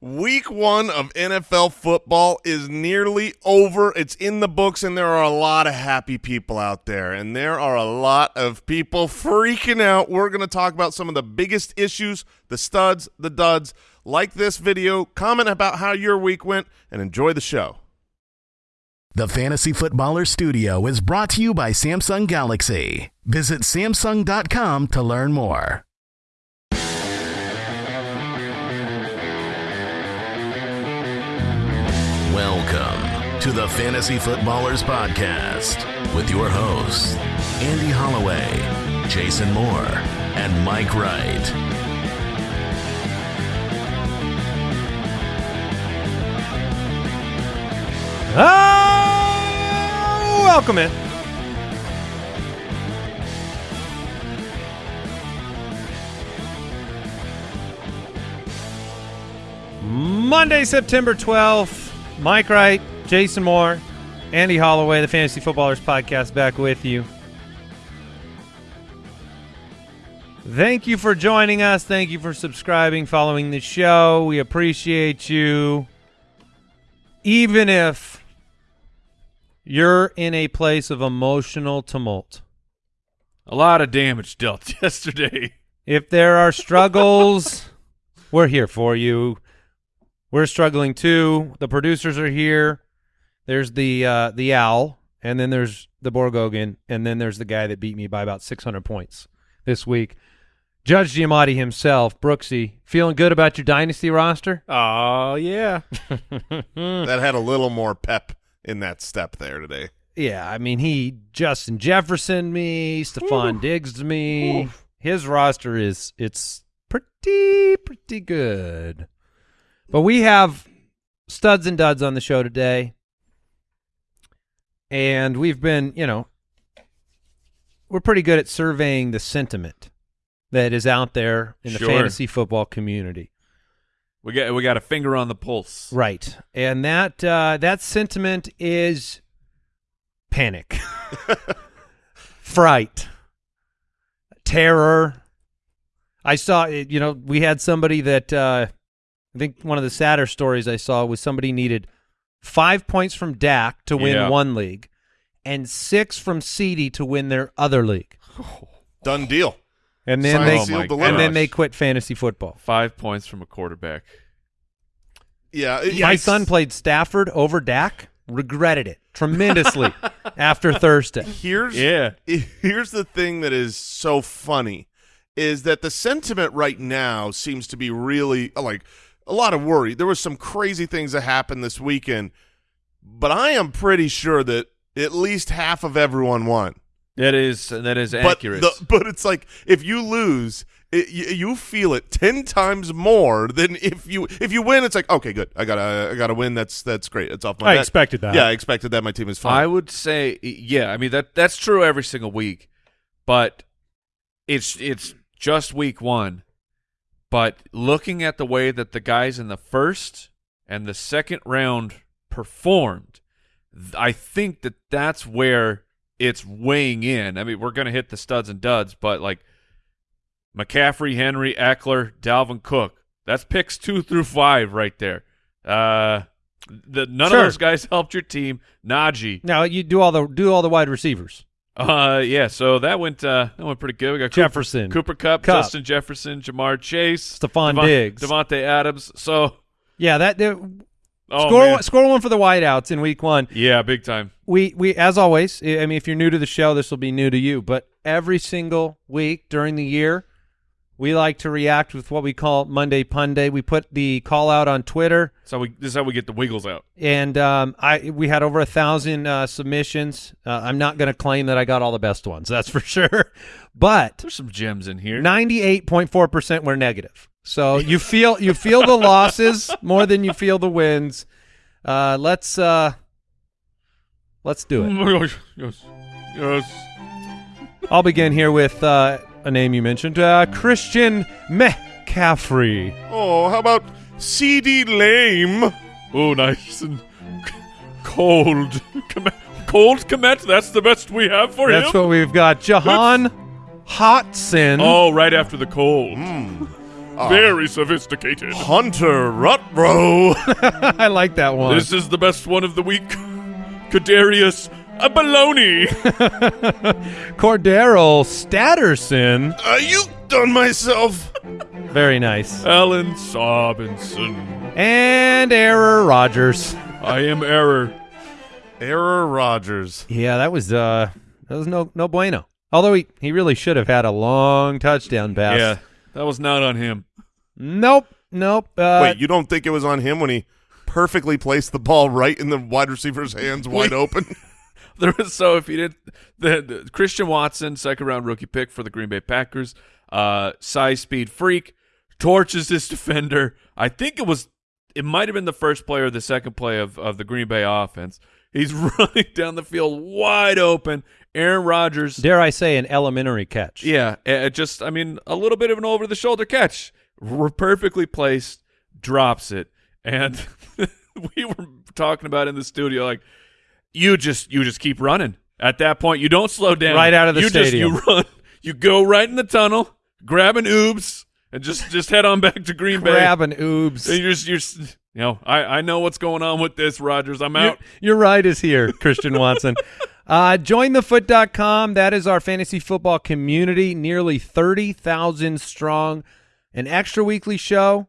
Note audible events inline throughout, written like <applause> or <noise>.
Week one of NFL football is nearly over. It's in the books, and there are a lot of happy people out there, and there are a lot of people freaking out. We're going to talk about some of the biggest issues, the studs, the duds. Like this video, comment about how your week went, and enjoy the show. The Fantasy Footballer Studio is brought to you by Samsung Galaxy. Visit Samsung.com to learn more. Welcome to the Fantasy Footballers Podcast with your hosts, Andy Holloway, Jason Moore, and Mike Wright. Oh, welcome in. Monday, September 12th. Mike Wright, Jason Moore, Andy Holloway, the Fantasy Footballers Podcast, back with you. Thank you for joining us. Thank you for subscribing, following the show. We appreciate you. Even if you're in a place of emotional tumult, A lot of damage dealt <laughs> yesterday. if there are struggles, we're here for you. We're struggling too. The producers are here. There's the uh, the owl, and then there's the Borgogan, and then there's the guy that beat me by about 600 points this week. Judge Giamatti himself, Brooksy, feeling good about your dynasty roster? Oh, yeah. <laughs> <laughs> That had a little more pep in that step there today. Yeah, I mean he Justin Jefferson me, Stefon Diggs me. His roster is it's pretty pretty good. But we have studs and duds on the show today. And we've been, you know, we're pretty good at surveying the sentiment that is out there in the Sure. fantasy football community. We got we got a finger on the pulse. Right. And that uh, that sentiment is panic, <laughs> fright, terror. I saw, you know, we had somebody that uh, I think one of the sadder stories I saw was somebody needed five points from Dak to win Yeah. one league and six from CD to win their other league. <sighs> Done deal. And then Signed, they Oh sealed, and then they quit fantasy football. Five points from a quarterback. Yeah, My yikes. son played Stafford over Dak, regretted it tremendously <laughs> after Thursday. Here's Yeah. here's the thing that is so funny is that the sentiment right now seems to be really like a lot of worry. There was some crazy things that happened this weekend, but I am pretty sure that at least half of everyone won. That is that is But accurate. the, <laughs> but it's like if you lose, it, you, you feel it ten times more than if you if you win. It's like okay, good. I gotta I gotta win. That's that's great. It's off my. I bet. expected that. Yeah, I expected that. My team is fine. I would say yeah, I mean that that's true every single week. But it's it's just week 1. But looking at the way that the guys in the first and the second round performed, I think that that's where it's weighing in. I mean, we're going to hit the studs and duds, but like McCaffrey, Henry, Ekeler, Dalvin Cook. That's picks 2 <laughs> through 5 right there. Uh the none Sure. of those guys <laughs> helped your team. Najee. Now you do all the do all the wide receivers. Uh yeah, so that went uh that went pretty good. We got Cooper- Jefferson, Cooper Cup, Kupp. Justin Jefferson, Ja'Marr Chase, Stefon Devon- Diggs. Davante Adams. So Yeah, that oh score man. one, score one for the wideouts in week one. Yeah, big time. We we as always. I mean, if you're new to the show, this will be new to you. But every single week during the year, we like to react with what we call Monday Pun Day. We put the call out on Twitter. So we this is how we get the wiggles out. and um, I we had over a thousand uh, submissions. Uh, I'm not going to claim that I got all the best ones, that's for <laughs> sure. But There's some gems in here. 98.4 percent were negative. So you feel you feel the losses more than you feel the wins. Uh, let's uh, let's do it. <laughs> yes. Yes. I'll begin here with uh, a name you mentioned, uh, Christian McCaffrey. oh, how about CD Lame? Oh, nice and cold. Cold Komet, that's the best we have for That's him. That's what we've got. Jahan Hotson. oh, right after the cold. <laughs> Very sophisticated. Hunter Rutbro. <laughs> <laughs> I like that one. This is the best one of the week. Kadarius a baloney. <laughs> Cordero Statterson. I uked on myself. Very nice. Alan Sobinson. And Error Rogers. I am error. Error Rogers. Yeah, that was uh that was no no bueno. Although he, he really should have had a long touchdown pass. Yeah, that was not on him. Nope. Nope. Uh, Wait, you don't think it was on him when he perfectly placed the ball right in the wide receiver's hands, wide open? <laughs> <laughs> There was so if you did the, the Christian Watson second round rookie pick for the Green Bay Packers, uh, size speed freak torches this <laughs> defender. I think it was it might have been the first play or the second play of of the Green Bay offense. He's <laughs> running down the field wide open. Aaron Rodgers, dare I say, an elementary catch. yeah, uh, just I mean a little bit of an over the shoulder catch, perfectly placed, drops it, and we were talking about in the studio like you just you just keep running. At that point, you don't slow down. Right out of the you stadium. Just, you run. You go right in the tunnel, grab an oobs, and just just head on back to Green Bay. Grab an oobs. And you're just, you're you know I I know what's going on with this Rogers. I'm Your, out. your ride is here, Christian Watson. <laughs> Uh, jointhefoot.com. That is our fantasy football community, nearly 30,000 strong. An extra weekly show.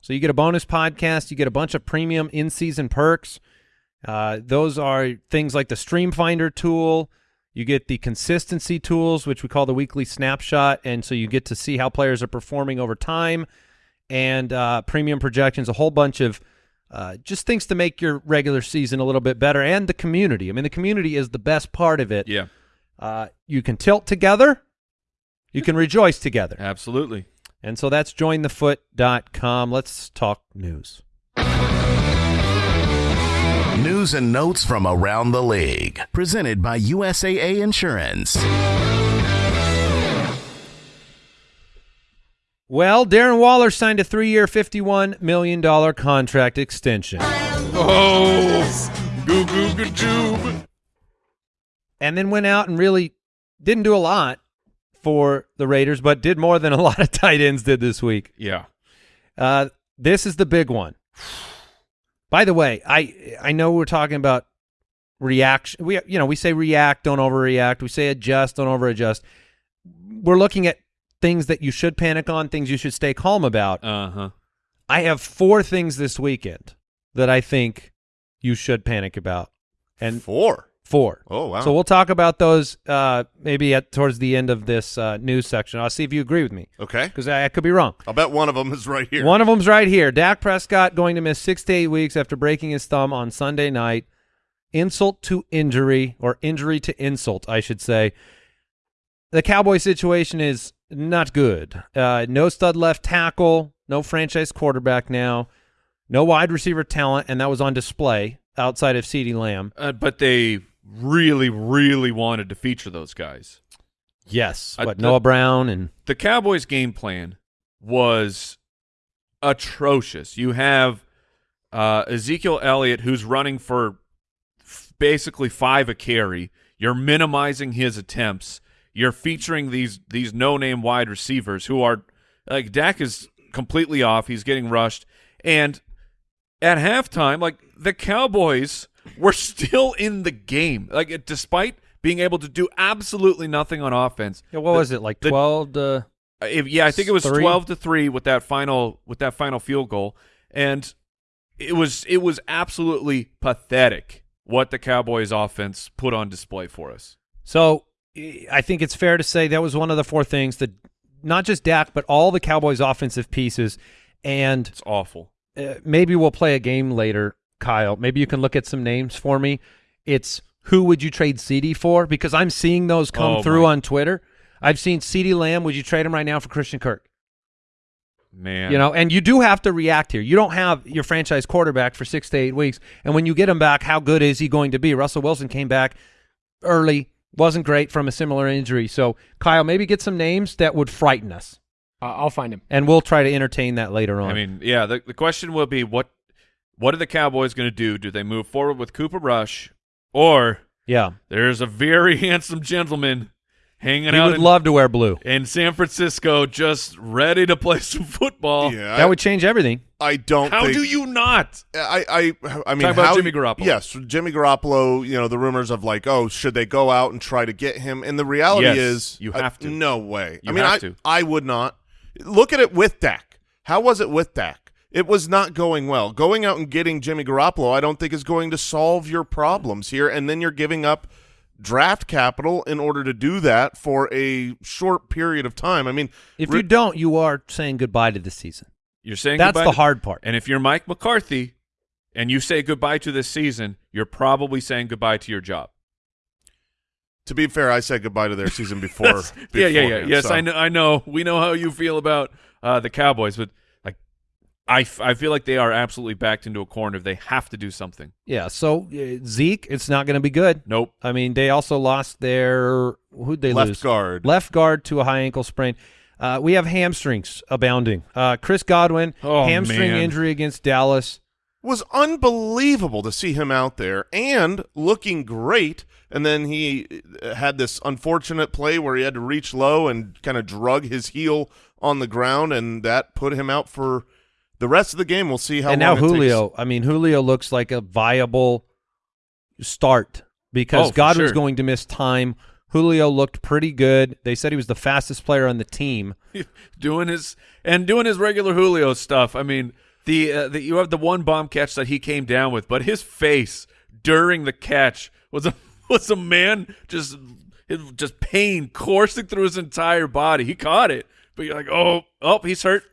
So you get a bonus podcast. You get a bunch of premium in-season perks. Uh, those are things like the Stream Finder tool. You get the consistency tools, which we call the weekly snapshot. And so you get to see how players are performing over time and uh, premium projections, a whole bunch of uh, just things to make your regular season a little bit better and the community. I mean, the community is the best part of it. Yeah, Uh, you can tilt together. You can rejoice together. absolutely. And so that's jointhefoot.com. Let's talk news. News and notes from around the league. Presented by USAA Insurance. Well, Darren Waller signed a three-year, $51 million contract extension. Oh, goo goo goo joob. and then went out and really didn't do a lot for the Raiders, but did more than a lot of <laughs> tight ends did this week. Yeah. Uh, this is the big one. By the way, I I know we're talking about reaction. We you know we say react, don't overreact. We say adjust, don't overadjust. We're looking at things that you should panic on, things you should stay calm about. Uh huh. I have four things this weekend that I think you should panic about, and Four. Four. Oh, wow. So we'll talk about those uh, maybe at towards the end of this uh, news section. I'll see if you agree with me okay. because I, I could be wrong. I'll bet one of them is right here. One of them's right here. Dak Prescott going to miss six to eight weeks after breaking his thumb on Sunday night. Insult to injury, or injury to insult, I should say. The Cowboy situation is not good. Uh, no stud left tackle, no franchise quarterback now, no wide receiver talent, and that was on display outside of CeeDee Lamb. Uh, but they really, really wanted to feature those guys. Yes, but the- Noah Brown and the Cowboys' game plan was atrocious. You have uh, Ezekiel Elliott, who's running for f- basically five a carry. You're minimizing his attempts. You're featuring these these no name wide receivers who are like Dak is completely off. He's getting rushed, and at halftime, like the Cowboys were still in the game. Like it- despite being able to do absolutely nothing on offense. Yeah, what the- was it like the- twelve to uh, If, yeah, I think it was Three? twelve to three with that final with that final field goal, and it was it was absolutely pathetic what the Cowboys offense put on display for us. So I think it's fair to say that was one of the four things that not just Dak, but all the Cowboys' offensive pieces. And It's awful. uh, maybe we'll play a game later, Kyle. Maybe you can look at some names for me. It's who would you trade CD for? Because I'm seeing those come Oh, through my- on Twitter. I've seen CD Lamb. Would you trade him right now for Christian Kirk? Man, You know, and you do have to react here. You don't have your franchise quarterback for six to eight weeks, and when you get him back, how good is he going to be? Russell Wilson came back early, wasn't great from a similar injury. So, Kyle, maybe get some names that would frighten us, Uh, I'll find him. and we'll try to entertain that later on. I mean, yeah. The the question will be what what are the Cowboys going to do? Do they move forward with Cooper Rush, or yeah, there's a very <laughs> handsome gentleman hanging He out would in, love to wear blue. in San Francisco, just ready to play <laughs> some football. Yeah, That would change everything. I, I don't. How think, do you not? I, I, I mean, Talk about how, Jimmy Garoppolo. Yes, Jimmy Garoppolo. You know the rumors of like, oh, should they go out and try to get him? And the reality Yes, is, you uh, have to. no way. You I mean, have I, to. I would not. Look at it with Dak. How was it with Dak? It was not going well. Going out and getting Jimmy Garoppolo, I don't think is going to solve your problems here. And then you're giving up draft capital in order to do that for a short period of time. I mean, If you don't, you are saying goodbye to the season. You're saying That's goodbye the to- hard part. And if you're Mike McCarthy and you say goodbye to this season, you're probably saying goodbye to your job. to be fair, I said goodbye to their season <laughs> before. yeah, yeah, yeah. Yes, so. I know. I know. We know how you feel about uh, the Cowboys, but like, I, f- I feel like they are absolutely backed into a corner. If they have to do something. Yeah. So uh, Zeke, it's not going to be good. Nope. I mean, they also lost their who'd they Left lose? guard. Left guard to a high ankle sprain. Uh, we have hamstrings abounding. Uh, Chris Godwin, Oh, hamstring man. injury against Dallas. was unbelievable to see him out there and looking great. And then he uh, had this unfortunate play where he had to reach low and kind of drug his heel on the ground, and that put him out for the rest of the game. We'll see how and long now it takes. Julio. I mean, Julio looks like a viable start because Oh, for Godwin's sure. going to miss time. Julio looked pretty good. They said he was the fastest player on the team. <laughs> doing his and doing his regular Julio stuff. I mean, the, uh, the you have the one bomb catch that he came down with, but his face during the catch was a <laughs> was a man just it, just pain coursing through his entire body. He caught it, but you're like, oh, oh, he's hurt.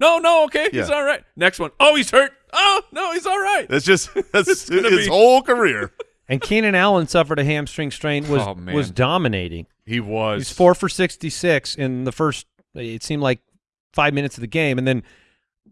No, no, okay, he's all right. Next one, oh, he's hurt. Oh, no, he's all right. <laughs> That's just that's gonna his be- whole career. <laughs> And Keenan Allen suffered a hamstring strain. Was Oh, man. was dominating. He was. He's four for sixty six in the first. It seemed like five minutes of the game, and then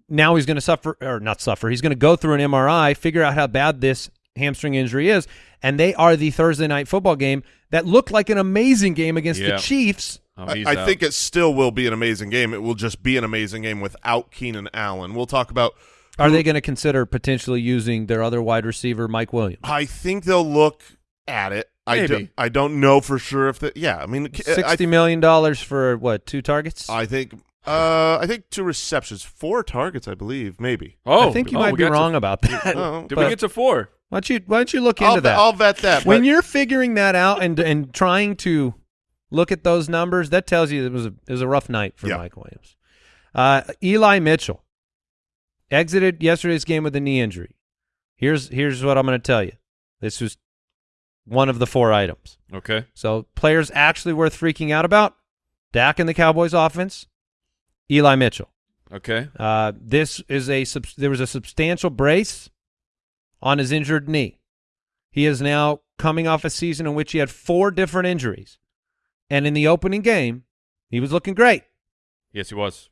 now he's going to suffer or not suffer. He's going to go through an MRI, figure out how bad this hamstring injury is, and they are the Thursday night football game that looked like an amazing game against Yeah. the Chiefs. Oh, I, I think it still will be an amazing game. It will just be an amazing game without Keenan Allen. We'll talk about. Are they going to consider potentially using their other wide receiver, Mike Williams? I think they'll look at it. I, do, Maybe. I don't know for sure if that. Yeah, I mean, I, Sixty million dollars for what? Two targets? I think uh, I think two receptions, four targets, I believe, maybe. Oh, I think you oh, might be got to- wrong about that. <laughs> Oh, Did but- we get to four? Why don't you Why don't you look into I'll, that? I'll bet that. when you're figuring that out and and trying to look at those numbers, that tells you it was a it was a rough night for Yeah. Mike Williams. Uh, Eli Mitchell exited yesterday's game with a knee injury. Here's here's what I'm going to tell you. This was one of the four items. Okay. So players actually worth freaking out about: Dak in the Cowboys offense, Eli Mitchell. Okay. Uh, this is a there was a substantial brace on his injured knee. He is now coming off a season in which he had four different injuries, and in the opening game, he was looking great, Yes, he was.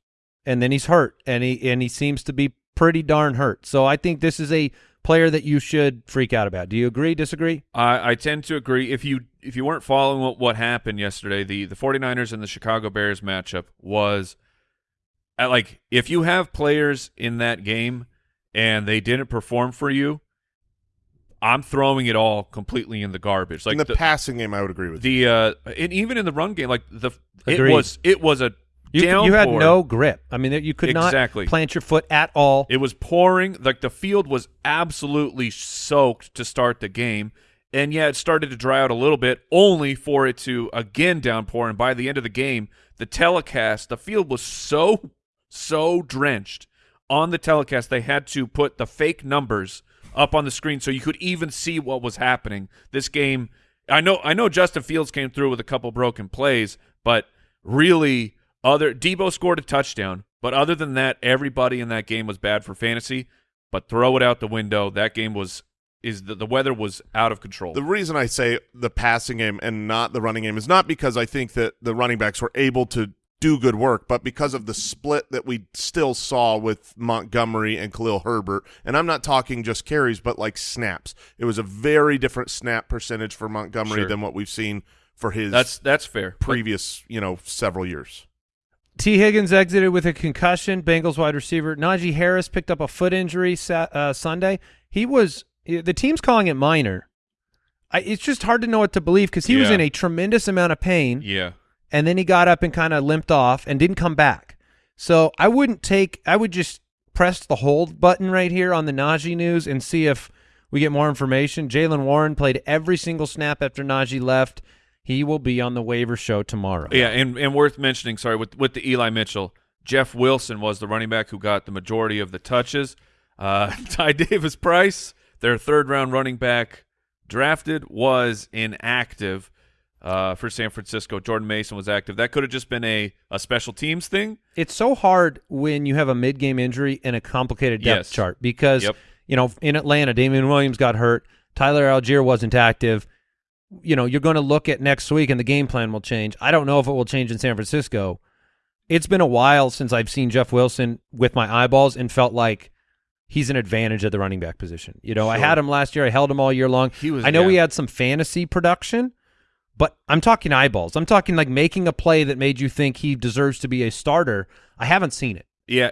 and then he's hurt, and he and he seems to be pretty darn hurt. So I think this is a player that you should freak out about. Do you agree? Disagree? I, I tend to agree. If you if you weren't following what, what happened yesterday, the, the 49ers and the Chicago Bears matchup was uh, like if you have players in that game and they didn't perform for you, I'm throwing it all completely in the garbage. Like in the, the passing game, I would agree with you. the uh, and even in the run game, like the it was it was a You, you had no grip. I mean, you could Exactly. not plant your foot at all. It was pouring. Like the field was absolutely soaked to start the game. And yeah, it started to dry out a little bit, only for it to again downpour. And by the end of the game, the telecast, the field was so, so drenched on the telecast, they had to put the fake numbers up on the screen so you could even see what was happening. This game, I know, I know Justin Fields came through with a couple broken plays, but really, other Debo scored a touchdown. But other than that, everybody in that game was bad for fantasy. But throw it out the window. That game was is the, the weather was out of control. The reason I say the passing game and not the running game is not because I think that the running backs were able to do good work, but because of the split that we still saw with Montgomery and Khalil Herbert. And I'm not talking just carries, but like snaps. It was a very different snap percentage for Montgomery Sure. than what we've seen for his that's that's fair. Previous, you know, several years. Tee Higgins exited with a concussion. Bengals wide receiver Najee Harris picked up a foot injury sa- uh, Sunday. He was the team's calling it minor. I, it's just hard to know what to believe because he was in a tremendous amount of pain. yeah, and then he got up and kind of limped off and didn't come back. So I wouldn't take. I would just press the hold button right here on the Najee news and see if we get more information. Jaylen Warren played every single snap after Najee left. He will be on the waiver show tomorrow. Yeah, and, and worth mentioning, sorry, with with the Eli Mitchell, Jeff Wilson was the running back who got the majority of the touches. Uh, <laughs> Ty Davis Price, their third round running back drafted, was inactive uh, for San Francisco. Jordan Mason was active. That could have just been a, a special teams thing. It's so hard when you have a mid game injury and a complicated depth Yes. chart because Yep. you know in Atlanta, Damien Williams got hurt, Tyler Allgeier wasn't active. You know, you're going to look at next week and the game plan will change. I don't know if it will change in San Francisco. It's been a while since I've seen Jeff Wilson with my eyeballs and felt like he's an advantage at the running back position. You know, I had him last year. I held him all year long. He was- I know yeah. we had some fantasy production, but I'm talking eyeballs. I'm talking like making a play that made you think he deserves to be a starter. I haven't seen it. Yeah,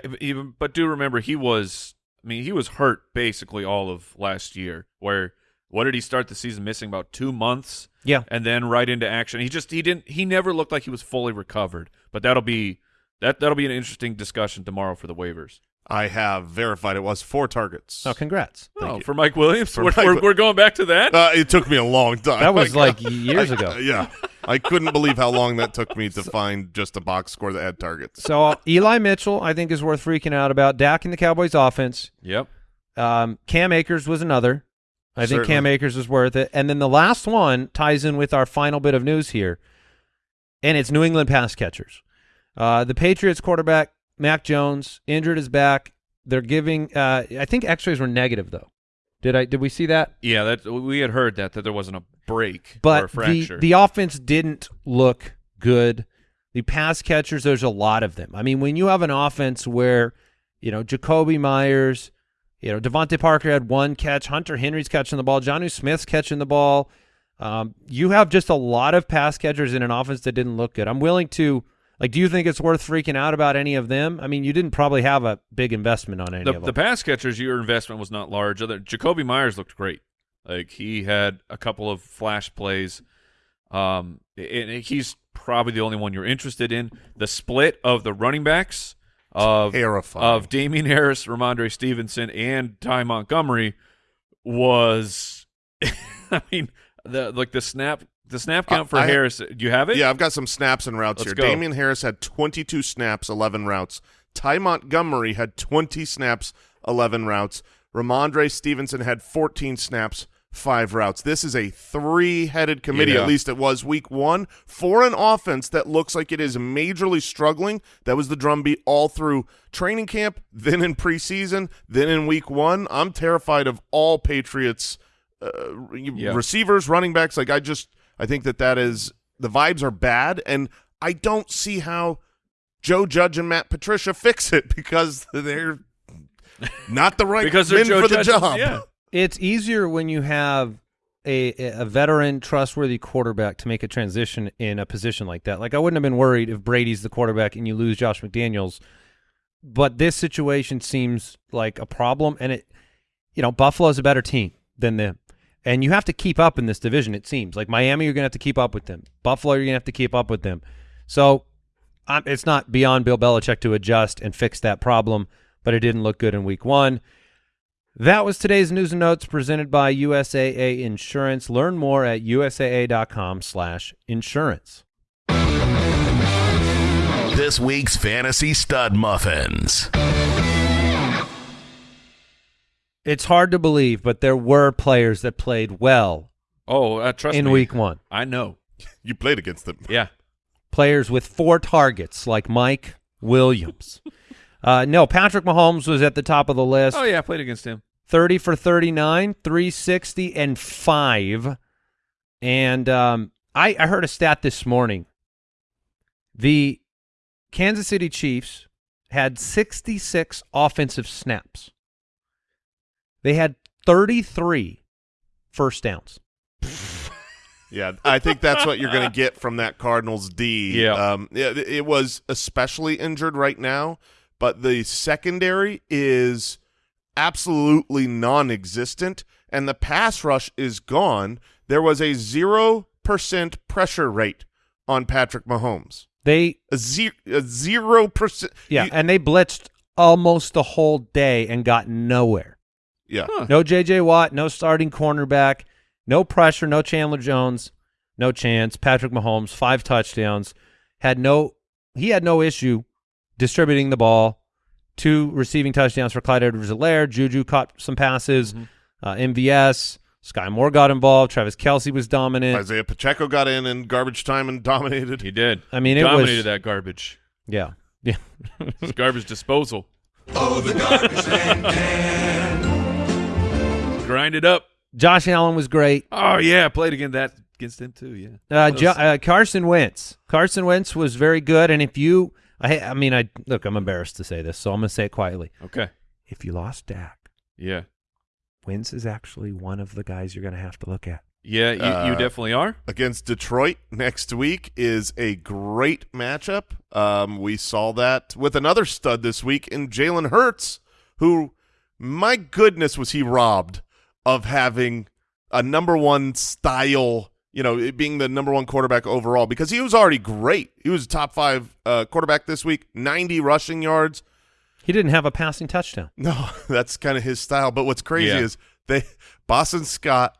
but do remember he was. I mean, he was hurt basically all of last year. Where what did he start the season missing about two months? Yeah. and then right into action. He just he didn't he never looked like he was fully recovered. But that'll be that that'll be an interesting discussion tomorrow for the waivers. I have verified it was four targets. Oh, congrats. oh, you. for Mike Williams, For we're, Mike we're, we're going back to that. Uh, it took me a long time. That was <laughs> Like, like years I- ago. <laughs> Yeah, I couldn't believe how long that took me to find just a box score that had targets. So uh, Eli Mitchell, I think, is worth freaking out about. Dak in the Cowboys offense. yep. Um, Cam Akers was another. I think Cam Akers is worth it. And then the last one ties in with our final bit of news here, and it's New England pass catchers. Uh, the Patriots quarterback Mac Jones injured his back. They're giving. Uh, I think X-rays were negative though. Did I? Did we see that? Yeah, that we had heard that that there wasn't a break or a But the the offense didn't look good. The pass catchers, there's a lot of them. I mean, when you have an offense where, you know, Jakobi Meyers, you know, DeVante Parker had one catch, Hunter Henry's catching the ball, Jonnu Smith's catching the ball. Um, you have just a lot of pass catchers in an offense that didn't look good. I'm willing to like. Do you think it's worth freaking out about any of them? I mean, you didn't probably have a big investment on any the, of them. the pass catchers, your investment was not large. Other Jakobi Meyers looked great. Like he had a couple of flash plays. Um, and he's probably the only one you're interested in. The split of the running backs of Terrifying. of Damien Harris, Rhamondre Stevenson, and Ty Montgomery was, <laughs> I mean, the like the snap the snap count for I- Harris. Do you have it? Yeah, I've got some snaps and routes Let's here. go. Damien Harris had 22 snaps, 11 routes. Ty Montgomery had 20 snaps, 11 routes. Rhamondre Stevenson had 14 snaps, five routes. This is a three-headed committee. Yeah. At least it was week one for an offense that looks like it is majorly struggling. That was the drumbeat all through training camp, then in preseason, then in week one. I'm terrified of all Patriots uh, Yeah. receivers, running backs. Like I just, I think that that is the vibes are bad, and I don't see how Joe Judge and Matt Patricia <laughs> fix it because they're not the right because they're men Joe for the job. Yeah. It's easier when you have a a veteran, trustworthy quarterback to make a transition in a position like that. Like I wouldn't have been worried if Brady's the quarterback and you lose Josh McDaniels, but this situation seems like a problem. And it, you know, Buffalo's a better team than them, and you have to keep up in this division. It seems like Miami, you're going to have to keep up with them. Buffalo, you're going to have to keep up with them. So um, it's not beyond Bill Belichick to adjust and fix that problem, but it didn't look good in Week One. That was today's news and notes presented by USAA Insurance. Learn more at usaa.com slash insurance. This week's Fantasy Stud Muffins. It's hard to believe, but there were players that played well Oh, uh, trust in me. week one. I know. <laughs> You played against them. Yeah. Players with four targets like Mike Williams. <laughs> uh, no, Patrick Mahomes was at the top of the list. Oh yeah, I played against him. 30 for 39, 360, and 5. And um, I, I heard a stat this morning. The Kansas City Chiefs had 66 offensive snaps. They had 33 first downs. <laughs> Yeah, I think that's what you're going to get from that Cardinals D. Yeah. um, it, it was especially injured right now, but the secondary is absolutely non-existent, and the pass rush is gone. There was a zero percent pressure rate on Patrick Mahomes. They A zero, a zero percent. yeah, you- and they blitzed almost the whole day and got nowhere. Yeah. Huh. No J.J. Watt, no starting cornerback, no pressure, no Chandler Jones, no chance. Patrick Mahomes, five touchdowns, had no he had no issue distributing the ball. Two receiving touchdowns for Clyde Edwards-Helaire. Juju caught some passes. Mm-hmm. Uh, MVS, Skyy Moore got involved. Travis Kelce was dominant. Isaiah Pacheco got in in garbage time and <laughs> dominated. He did. I mean, it dominated was that garbage. yeah, yeah. <laughs> It's garbage disposal. Grind it up. Josh Allen was great. Oh yeah, played against that against him too. Yeah. Uh, jo- uh, Carson Wentz. Carson Wentz was very good. And if you, I, I mean, I look, I'm embarrassed to say this, so I'm going to say it quietly. okay. If you lost Dak, Yeah. Wentz is actually one of the guys you're going to have to look at. Yeah, you, you Uh, definitely are. against Detroit next week is a great matchup. Um, we saw that with another stud this week in Jalen Hurts, who, my goodness, was he robbed of having a number one style, you know, it being the number one quarterback overall because he was already great. He was a top five uh, quarterback this week, 90 rushing yards. He didn't have a passing touchdown. <laughs> No, that's kind of his style. But what's crazy Yeah. is they Boston Scott,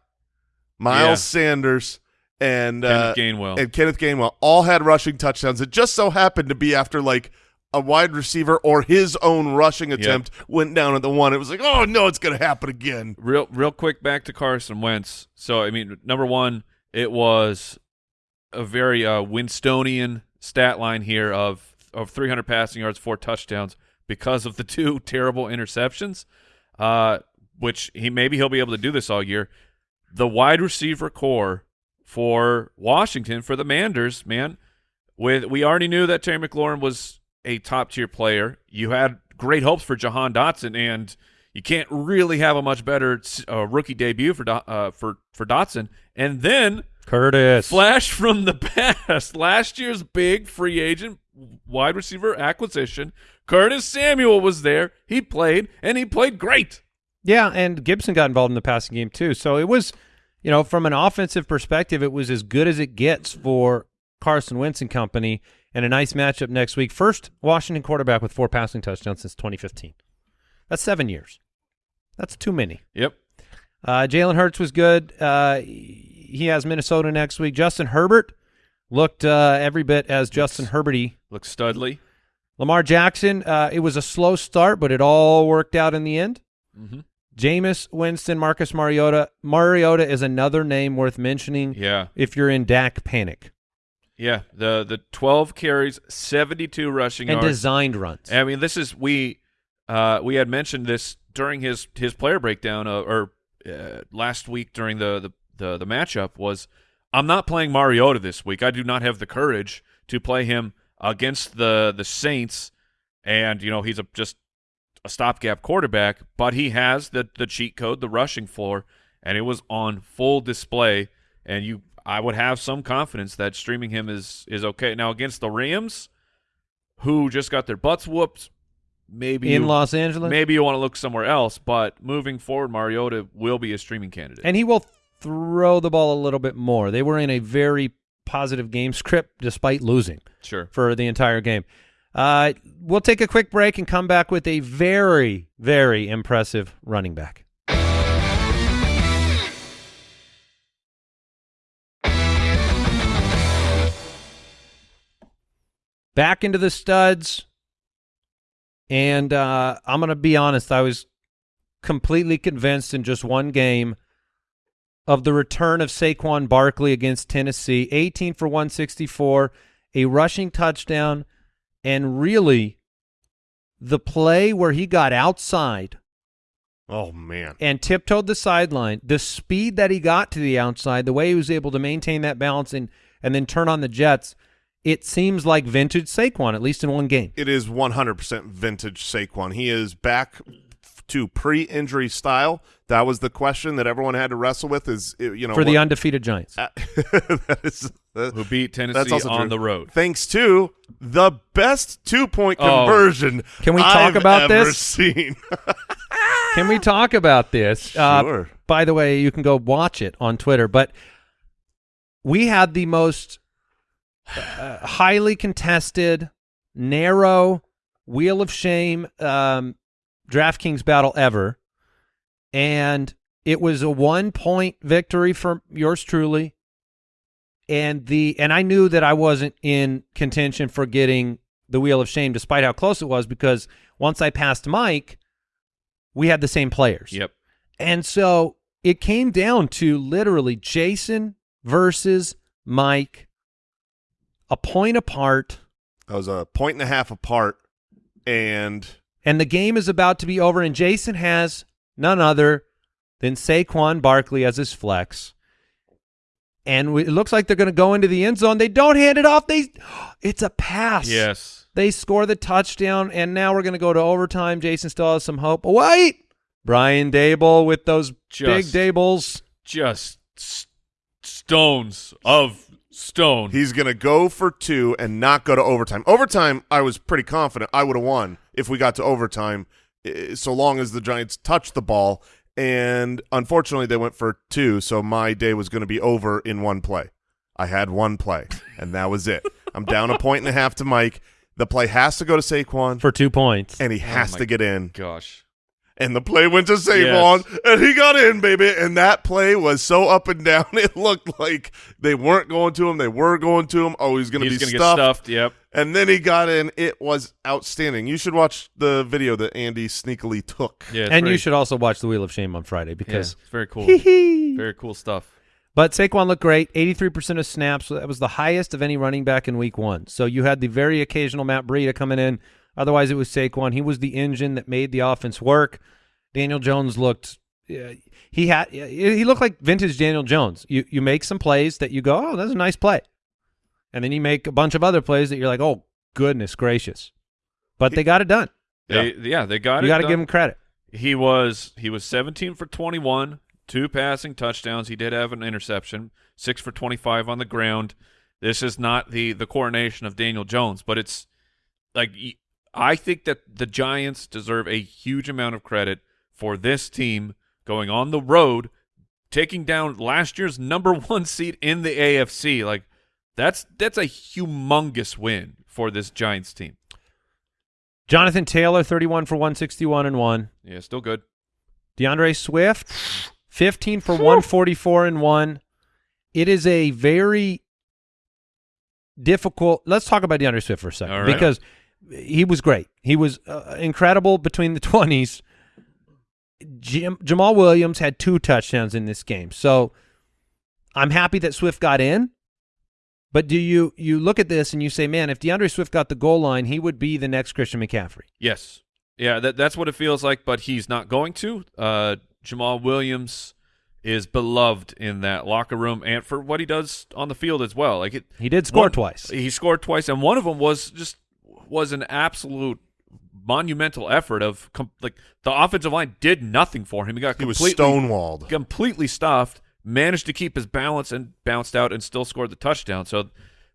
Miles Yeah. Sanders, and Kenneth uh, Gainwell. and Kenneth Gainwell all had rushing touchdowns. It just so happened to be after like a wide receiver or his own rushing attempt went down at the one. It was like, oh no, it's going to happen again. Real, real quick back to Carson Wentz. So, I mean, number one, it was a very uh, Winstonian stat line here of of 300 passing yards, four touchdowns because of the <laughs> two terrible interceptions. Uh, which he maybe he'll be able to do this all year. The wide receiver core for Washington for the Manders, man. With we already knew that Terry McLaurin was a top tier player. You had great hopes for Jahan Dotson, and you can't really have a much better uh, rookie debut for uh, for for Dotson. And then Curtis. flash from the <laughs> past, last year's big free agent wide receiver acquisition, Curtis Samuel was there. He played, and he played great. Yeah, and Gibson got involved in the passing game too. So it was, you know, from an offensive perspective, it was as good as it gets for Carson Wentz and company, and a nice matchup next week. First Washington quarterback with four passing touchdowns since 2015. That's seven years. That's too many. Yep. Uh, Jalen Hurts was good. Uh, he has Minnesota next week. Justin Herbert looked uh, every bit as Justin Herberty. Looks studly. Lamar Jackson, uh, it was a slow start, but it all worked out in the end. Mm-hmm. Jameis Winston, Marcus Mariota. Mariota is another name worth mentioning Yeah. if you're in Dak panic Yeah. The the 12 carries, 72 rushing and yards. designed runs. I mean, this is we uh, we had mentioned this during his his player breakdown uh, or uh, last week during the, the the the matchup was I'm not playing Mariota this week. I do not have the courage to play him against the the Saints, and you know he's a just a stopgap quarterback, but he has the the cheat code, the rushing floor, and it was on full display. And you, I would have some confidence that streaming him is is okay. Now against the Rams, who just got their butts whooped, maybe in you, Los Angeles. maybe you want to look somewhere else. But moving forward, Mariota will be a streaming candidate. And he will throw the ball a little bit more. They were in a very positive game script despite losing sure. for the entire game. Uh, we'll take a quick break and come back with a very, very impressive running back. Back into the studs. And uh, I'm going to be honest, I was completely convinced in just one game of the return of Saquon Barkley against Tennessee. 18 for 164, a rushing touchdown, and really the play where he got outside Oh man, and tiptoed the sideline, the speed that he got to the outside, the way he was able to maintain that balance and, and then turn on the Jets, it seems like vintage Saquon, at least in one game. it is 100% vintage Saquon. He is back to pre-injury style. That was the question that everyone had to wrestle with. Is you know for the what- undefeated Giants. Uh, <laughs> that is that- Who beat Tennessee That's also on true. the road? thanks to the best two-point Oh. conversion. Can we talk I've about ever this? Seen. <laughs> Can we talk about this? Uh, Sure. by the way, you can go watch it on Twitter. But we had the most uh, highly contested, narrow wheel of shame um, DraftKings battle ever, and it was a one point victory for yours truly. And the and I knew that I wasn't in contention for getting the wheel of shame, despite how close it was, because once I passed Mike, we had the same players. Yep. And so it came down to literally Jason versus Mike, a point apart, That was a point and a half apart, and and the game is about to be over. And Jason has none other than Saquon Barkley as his flex. And we, it looks like they're going to go into the end zone. They don't hand it off. They, <gasps> it's a pass. Yes. They score the touchdown, and now we're going to go to overtime. Jason still has some hope. Wait, Brian Daboll with those big Dables. Just s- stones of stone. he's going to go for two and not go to overtime. Overtime, I was pretty confident I would have won if we got to overtime, eh, so long as the Giants touched the ball. And unfortunately, they went for two, so my day was going to be over in one play. I had one play, and that was it. I'm down a point and a half to Mike. The play has to go to Saquon, for two points. and he has my to get in. Gosh. And the play went to Saquon, and he got in, baby. And that play was so up and down. <laughs> It looked like they weren't going to him. They were going to him. Oh, he's going to be gonna stuffed. get stuffed. Yep. And then he got in. It was outstanding. You should watch the video that Andy sneakily took. Yeah. and very- you should also watch the Wheel of Shame on Friday Yeah, because. it's very cool. Hee-hee. very cool stuff. But Saquon looked great. 83% of snaps. That was the highest of any running back in week one. So you had the very occasional Matt Breida coming in. Otherwise, it was Saquon. He was the engine that made the offense work. Daniel Jones looked. Uh, he had. He looked like vintage Daniel Jones. You you make some plays that you go, oh, that's a nice play, and then you make a bunch of other plays that you're like, oh, goodness gracious. But they got it done. They, yeah. they got You it. got to give him credit. He was he was 17 for 21, two passing touchdowns. He did have an interception, six for 25 on the ground. This is not the the coronation of Daniel Jones, but it's like y- I think that the Giants deserve a huge amount of credit for this team going on the road, taking down last year's number <laughs> one seed in the AFC. Like that's that's a humongous win for this Giants team. Jonathan Taylor, 31 for 161 and one. Yeah, still good. DeAndre Swift, 15 for 144 and 1. It is a very difficult. Let's talk about DeAndre Swift for a second right. because he was great. He was uh, incredible between the <laughs> 20s. Jim, Jamaal Williams had two touchdowns in this game. So I'm happy that Swift got in. But do you you look at this and you say, man, if DeAndre Swift got the goal line, he would be the next Christian McCaffrey. Yes. Yeah, that, that's what it feels like, but he's not going to. Uh, Jamaal Williams is beloved in that locker room and for what he does on the field as well. Like it, He did score one- twice. He scored twice, and one of them was just was an absolute monumental effort of com- like the offensive line did nothing for him. He got He was completely stonewalled. completely stuffed, managed to keep his balance and bounced out and still scored the touchdown. So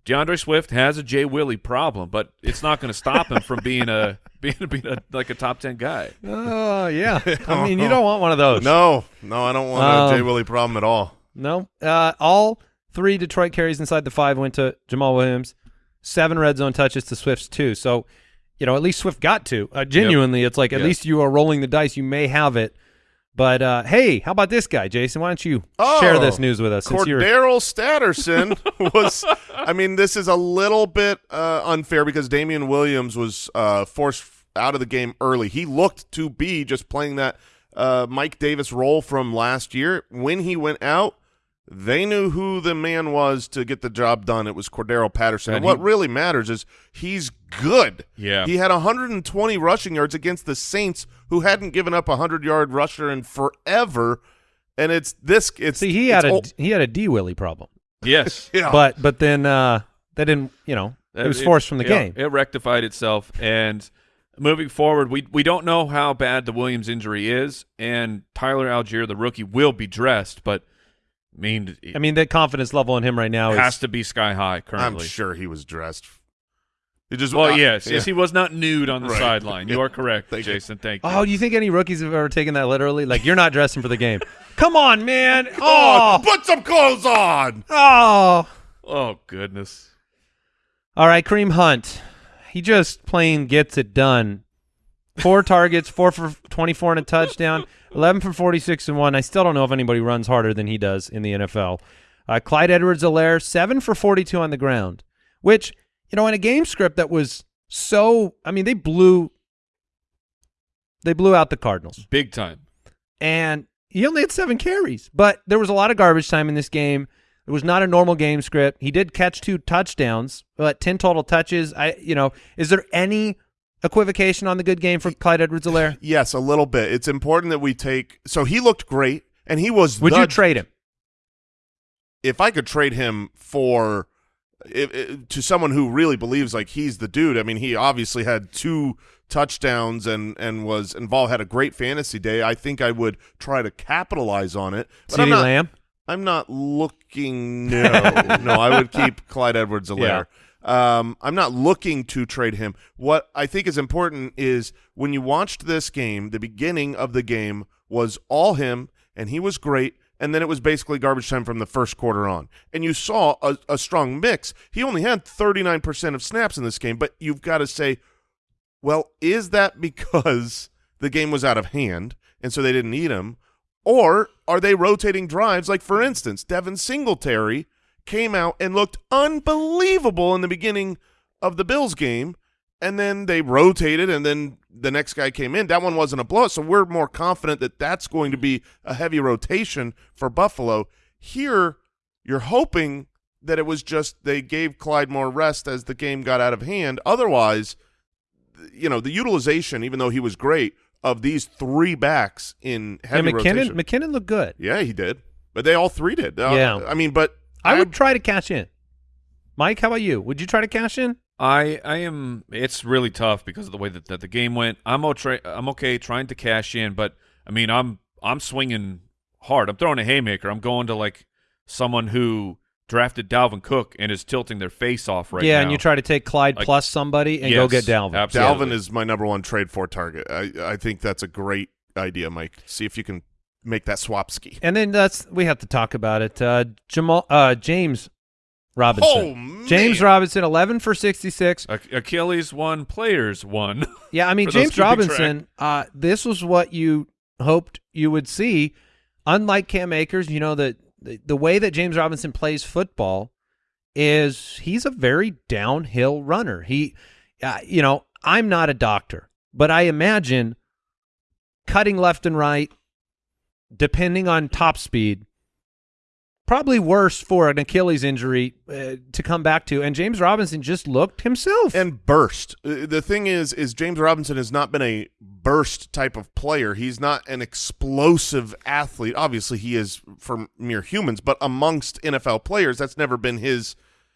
DeAndre Swift has a Jay Willie problem, but it's not going to stop him from being a <laughs> being, being a, like a top ten guy. Oh yeah. <laughs> I mean, you don't want one of those. No, no, I don't want Um, a Jay Willie problem at all. No. Uh, all three Detroit carries inside the five went to Jamaal Williams. Seven red zone touches to Swift's two. So, you know, at least Swift got to. Uh, genuinely, it's like at Yes. least you are rolling the dice. You may have it. But uh, hey, how about this guy, Jason? Why don't you share Oh, this news with us? Since you're Cordero Statterson <laughs> was. I mean, this is a little bit uh, unfair because Damien Williams was uh, forced out of the game early. He looked to be just playing that uh, Mike Davis role from last year. When he went out, they knew who the man was to get the job done. It was Cordarrelle Patterson. And, And what he- really matters is he's good. Yeah. He had 120 rushing yards against the Saints, who hadn't given up a 100 yard rusher in forever. And it's this. It's see he it's had a ol- he had a D Willie problem, Yes, <laughs> yeah. but but then uh, that didn't you know it was forced from the yeah, game. It rectified itself, and moving forward, we we don't know how bad the Williams injury is, and Tyler Allgeier, the rookie, will be dressed, but I mean, it I mean, the confidence level in him right now is has to be sky high Currently, I'm sure he was dressed. He just Well, uh, yes, yeah. yes, he was not nude on the Right. sideline. You are <laughs> correct, Thank you. Jason. Thank you. Oh, do you think any rookies have ever taken that literally? Like, you're not dressing for the game. <laughs> Come on, man. Oh, Oh, put some clothes on. oh. Oh goodness. All right, Kareem Hunt. He just plain gets it done. Four <laughs> targets, four for 24 and a touchdown, 11 for 46 and one. I still don't know if anybody runs harder than he does in the NFL. Uh, Clyde Edwards-Helaire, seven for 42 on the ground, which, you know, in a game script that was so, I mean, they blew, they blew out the Cardinals Big time. and he only had seven carries. But there was a lot of garbage time in this game. It was not a normal game script. He did catch two touchdowns, but ten total touches. I, you know, is there any equivocation on the good game for Clyde Edwards-Helaire? Yes, a little bit. It's important that we take. So he looked great, and he was. Would the- you trade him? if I could trade him for to someone who really believes like he's the dude. I mean, he obviously had two touchdowns and and was involved. Had a great fantasy day. I think I would try to capitalize on it. But I'm not, Lamb. I'm not looking. No, no, I would keep <laughs> Clyde Edwards-Helaire. Um, I'm not looking to trade him. What I think is important is when you watched this game, the beginning of the game was all him, and he was great. And then it was basically garbage time from the first quarter on. And you saw a, a strong mix. He only had 39% of snaps in this game, but you've got to say, well, is that <laughs> because the game was out of hand and so they didn't need him? Or are they rotating drives? Like, for instance, Devin Singletary came out and looked unbelievable in the beginning of the Bills game, and then they rotated, and then the next guy came in. That one wasn't a blowout, so we're more confident that that's going to be a heavy rotation for Buffalo. Here, you're hoping that it was just they gave Clyde more rest as the game got out of hand. Otherwise, you know, the utilization, even though he was great, of these three backs in Yeah, heavy McKinnon. rotation. McKinnon looked good. yeah, he did. But they all three did. Uh, Yeah. I mean, but I would um, try to cash in. Mike, how about you? Would you try to cash in? I I am. It's really tough because of the way that, that the game went. I'm okay. I'm okay trying to cash in, but I mean, I'm I'm swinging hard. I'm throwing a haymaker. I'm going to like someone who drafted Dalvin Cook and is tilting their face off right yeah, now. Yeah, and you try to take Clyde Like- plus somebody and go get Dalvin. absolutely. Dalvin is my number one trade for target. I, I think that's a great idea, Mike. See if you can make that swap ski. And then that's we have to talk about it. Uh, Jamal, uh, James Robinson. Oh, man. James Robinson, eleven for sixty-six. Ach- Achilles one, players one. <laughs> Yeah, I mean James Robinson. Uh, this was what you hoped you would see. Unlike Cam Akers, you know that the, the way that James Robinson plays football is he's a very downhill runner. He, uh, you know, I'm not a doctor, but I imagine cutting left and right, depending on top speed, probably worse for an Achilles injury uh, to come back to. And James Robinson just looked himself. and burst. Uh, The thing is, is James Robinson has not been a burst type of player. He's not an explosive athlete. Obviously, he is for mere humans, but amongst NFL players, that's never been his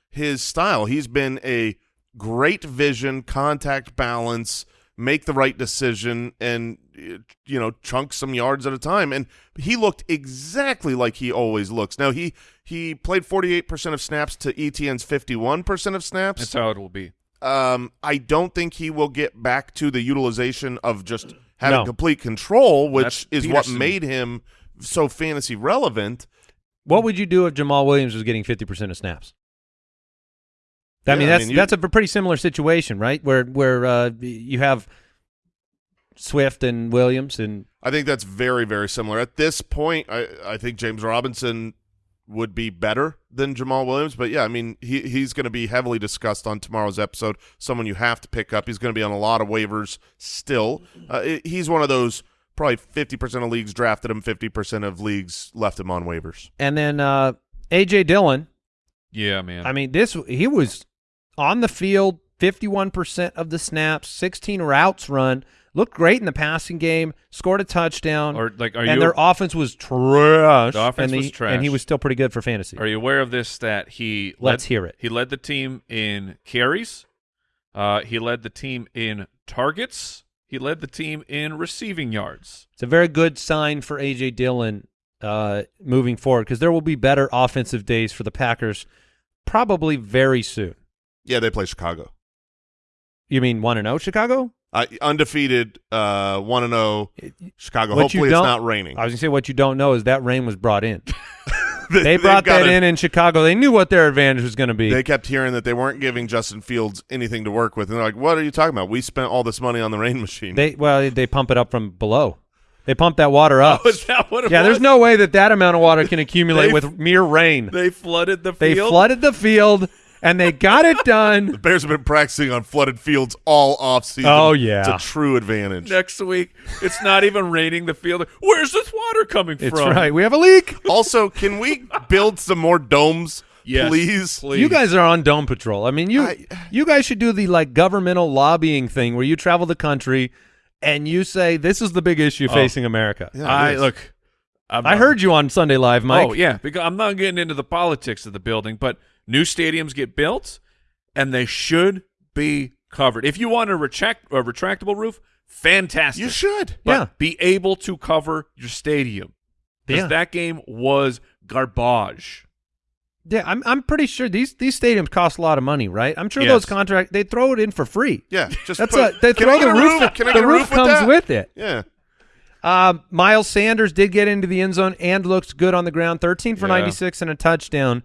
his style. He's been a great vision, contact balance, make the right decision, and you know chunk some yards at a time. And he looked exactly like he always looks. Now he he played forty eight percent of snaps to Etienne's fifty one percent of snaps. That's how it will be. Um, I don't think he will get back to the utilization of just having No. complete control, which That's is what made him so fantasy relevant. What would you do if Jamaal Williams was getting fifty percent of snaps? I Yeah, mean, I that's mean, that's a pretty similar situation, right? Where where uh, you have Swift and Williams, and I think that's very, very similar. At this point, I, I think James Robinson would be better than Jamaal Williams. But yeah, I mean, he he's going to be heavily discussed on tomorrow's episode. Someone you have to pick up. He's going to be on a lot of waivers still. Uh, it- he's one of those probably fifty percent of leagues drafted him, fifty percent of leagues left him on waivers. and then uh, AJ Dillon. Yeah, man. I mean, this he was on the field, fifty one percent of the snaps, sixteen routes run, looked great in the passing game, scored a touchdown, or like, are and you their offense was trash. The offense and was he, trash. and he was still pretty good for fantasy. Are you aware of this stat? He Let's led, hear it. He led the team in carries. Uh, he led the team in targets. He led the team in receiving yards. It's a very good sign for AJ Dillon uh, moving forward because there will be better offensive days for the Packers probably very soon. Yeah, they play Chicago. You mean one and zero Chicago? Uh, undefeated, uh, one and zero Chicago. What Hopefully, it's don't- raining. I was gonna say what you don't know is that rain was brought in. <laughs> They they've brought that gotta- in in Chicago. They knew what their advantage was going to be. They kept hearing that they weren't giving Justin Fields anything to work with, and they're like, "What are you talking about? We spent all this money on the rain machine." They well, they pump it up from below. They pump that water up. Oh, that what it yeah, was? there's no way that that amount of water can accumulate They- with mere rain. They flooded the field. They flooded the field and they got it done. the. Bears have been practicing on flooded fields all offseason. Oh, yeah. it's a true advantage. Next week, it's not even raining the field. Where's this water coming It's from? right. We have a leak. also, can we build some more domes, Yes, please? please. You guys are on dome patrol. I mean, you I- you guys should do the like governmental lobbying thing where you travel the country and you say this is the big issue Oh. facing America. Yeah, I look. I'm I heard you on Sunday Live, Mike. Oh yeah, because I'm not getting into the politics of the building, but new stadiums get built, and they should be covered. If you want a, retract, a retractable roof, fantastic. You should. But Yeah. be able to cover your stadium because Yeah. that game was garbage. Yeah, I'm I'm pretty sure these these stadiums cost a lot of money, right? I'm sure Yes. those contract they throw it in for free. Yeah, <laughs> just That's put, a they throw the a roof. The roof roof with comes that? with it. Yeah, Um, Miles Sanders did get into the end zone and looks good on the ground. 13 for Yeah. 96 and a touchdown.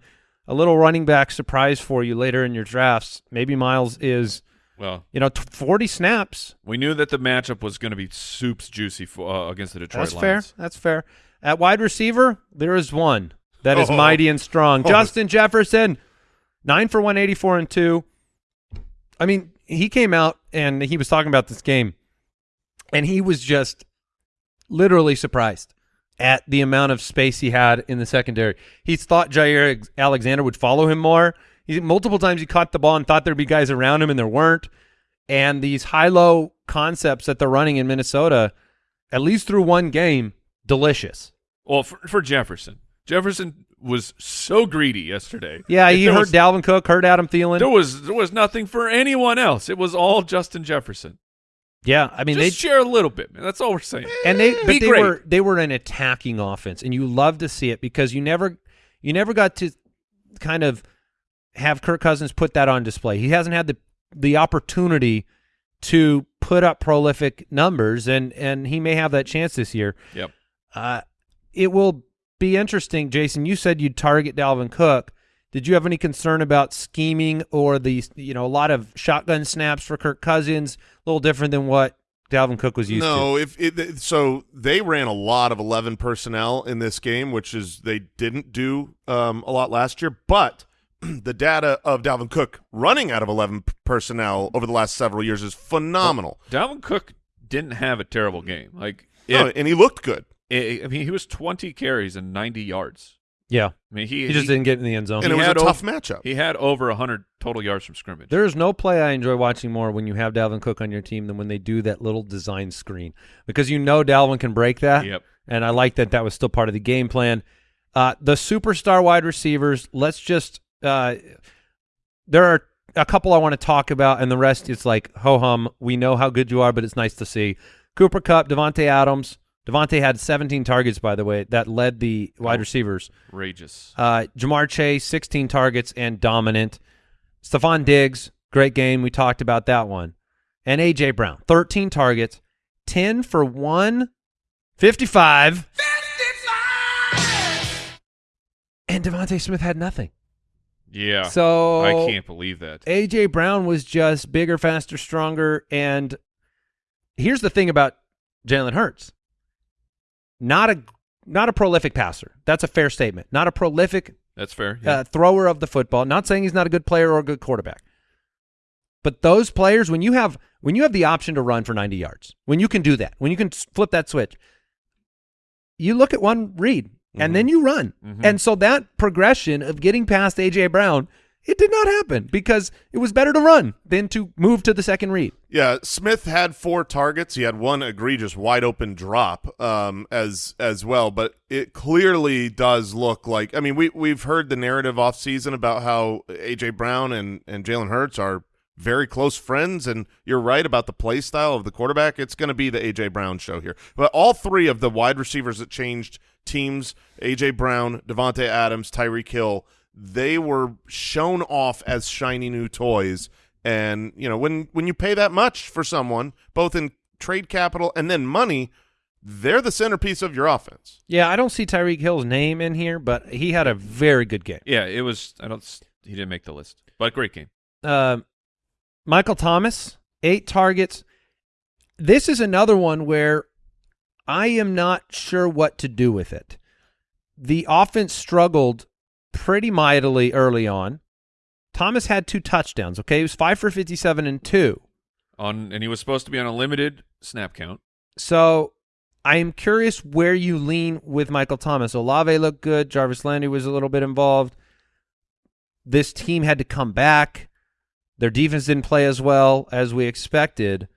A little running back surprise for you later in your drafts. Maybe Miles is, Well, you know, t- 40 snaps. we knew that the matchup was going to be soups juicy for, uh, against the Detroit That's fair. That's fair. At wide receiver, there is one that is Oh. mighty and strong. <laughs> Oh. Justin Jefferson, 9 for 184 and 2. I mean, he came out and he was talking about this game, and he was just literally surprised at the amount of space he had in the secondary. He thought Jaire Alexander would follow him more. He multiple times he caught the ball and thought there'd be guys around him, and there weren't. And these high-low concepts that they're running in Minnesota, at least through one game, delicious. Well, for, for Jefferson, Jefferson was so greedy yesterday. Yeah, he hurt was- Dalvin Cook, hurt Adam Thielen. There was there was nothing for anyone else. It was all Justin Jefferson. Yeah, I mean Just they share a little bit, man. That's all we're saying. and they but Be they great. were they were an attacking offense, and you love to see it because you never you never got to kind of have Kirk Cousins put that on display. He hasn't had the the opportunity to put up prolific numbers, and and he may have that chance this year. Yep. Uh, it will be interesting, Jason. You said you'd target Dalvin Cook. Did you have any concern about scheming or the you know a lot of shotgun snaps for Kirk Cousins? A little different than what Dalvin Cook was used to. no. If it, so, they ran a lot of eleven personnel in this game, which is they didn't do um, a lot last year. But <clears throat> the data of Dalvin Cook running out of eleven personnel over the last several years is phenomenal. Dalvin Cook didn't have a terrible game. Like, No, and he looked good. it- I mean, he was 20 carries and 90 yards. Yeah, I mean, he he just he, didn't get in the end zone. and it he was a tough ov- matchup. he had over 100 total yards from scrimmage. There is no play I enjoy watching more when you have Dalvin Cook on your team than when they do that little design screen because you know Dalvin can break that. Yep. And I like that that was still part of the game plan. Uh, the superstar wide receivers, let's just uh, there are a couple I want to talk about, and the rest is like ho hum. We know how good you are, but it's nice to see. Cooper Kupp, Davante Adams. Davante had 17 targets, by the way, that led the wide receivers. Outrageous. Uh, Ja'Marr Chase, 16 targets and dominant. Stefon Diggs, great game. We talked about that one. And A.J. Brown, 13 targets, 10 for 155. And DeVonta Smith had nothing. Yeah. So I can't believe that. A.J. Brown was just bigger, faster, stronger. And here's the thing about Jalen Hurts. Not a not a prolific passer. That's a fair statement. Not a prolific That's fair. Yeah. uh, thrower of the football. Not saying he's not a good player or a good quarterback. But those players, when you have when you have the option to run for 90 yards, when you can do that, when you can flip that switch, you look at one read and then you run. Mhm. And so that progression of getting past AJ Brown, it did not happen because it was better to run than to move to the second read. Yeah, Smith had four targets. He had one egregious wide open drop um, as as well, but it clearly does look like. I mean, we we've heard the narrative off season about how AJ Brown and and Jalen Hurts are very close friends, and you're right about the play style of the quarterback. It's going to be the AJ Brown show here. But all three of the wide receivers that changed teams: AJ Brown, Davante Adams, Tyreek Hill. They were shown off as shiny new toys. And you know, when when you pay that much for someone, both in trade capital and then money, they're the centerpiece of your offense. Yeah, I don't see Tyreek Hill's name in here, but he had a very good game. Yeah, it was. I don't. He didn't make the list, but great game. Uh, Michael Thomas, eight targets. This is another one where I am not sure what to do with it. The offense struggled pretty mightily early on. Thomas had two touchdowns. Okay, he was five for fifty-seven and two. On and he was supposed to be on a limited snap count. So I am curious where you lean with Michael Thomas. Olave looked good. Jarvis Landry was a little bit involved. This team had to come back. Their defense didn't play as well as we expected.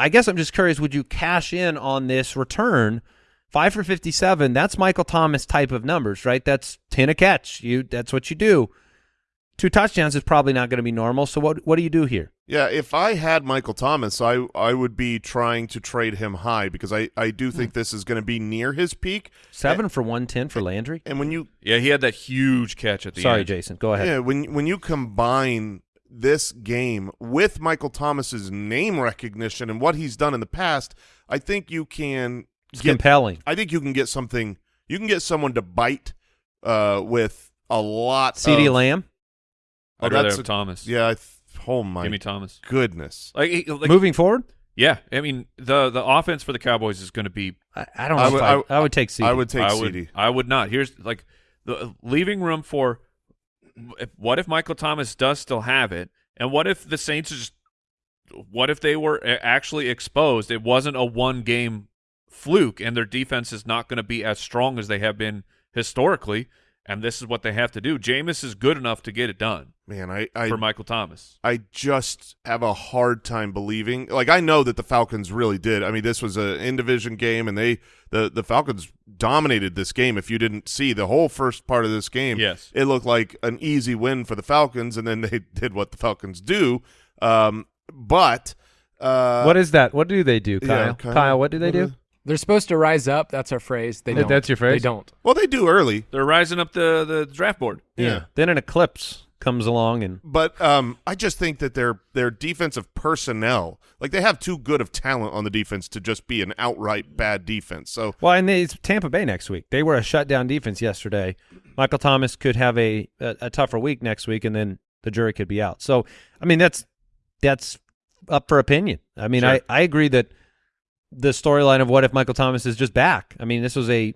I guess I'm just curious, would you cash in on this return? Five for 57, that's Michael Thomas type of numbers, right? That's 10 a catch. You That's what you do. Two touchdowns is probably not going to be normal. So what what do you do here? Yeah, if I had Michael Thomas, I I would be trying to trade him high because I, I do think hmm. this is going to be near his peak. Seven for 110 for Landry? And when you Yeah, he had that huge catch at the Sorry, end. Jason. Go ahead. yeah, when when you combine this game with Michael Thomas's name recognition and what he's done in the past, I think you can It's get compelling. I think you can get something you can get someone to bite uh with a lot CD of, Lamb. I'd Oh, rather that's a- Thomas. Yeah, I th- oh my Give me Thomas. goodness. Like, he- like Moving forward, yeah, I mean the the offense for the Cowboys is going to be. I, I don't know. I if would- I, I- I would take CD. I would take I CD. I would not. Here's like the leaving room for. If, what if Michael Thomas does still have it, and what if the Saints just. What if they were actually exposed? It wasn't a one game fluke, and their defense is not going to be as strong as they have been historically. And this is what they have to do. Jameis is good enough to get it done Man, I I, for Michael Thomas. I just have a hard time believing. Like I know that the Falcons really did. I mean, this was a in division game, and they the the Falcons dominated this game. If you didn't see the whole first part of this game, Yes. it looked like an easy win for the Falcons, and then <laughs> they did what the Falcons do. Um, but uh, what is that? What do they do, Kyle? yeah, Kyle, what do they do? They're supposed to rise up. That's our phrase. They don't. that's your phrase? They don't. Well, they do early. They're rising up the, the draft board. Yeah. Then an eclipse comes along and But um, I just think that their their defensive personnel, like they have too good of talent on the defense to just be an outright bad defense. So well, and they, it's Tampa Bay next week. They were a shutdown defense yesterday. Michael Thomas could have a, a a tougher week next week, and then the jury could be out. So, I mean, that's that's up for opinion. I mean, Sure. I I agree that the storyline of what if Michael Thomas is just back. I mean, this was a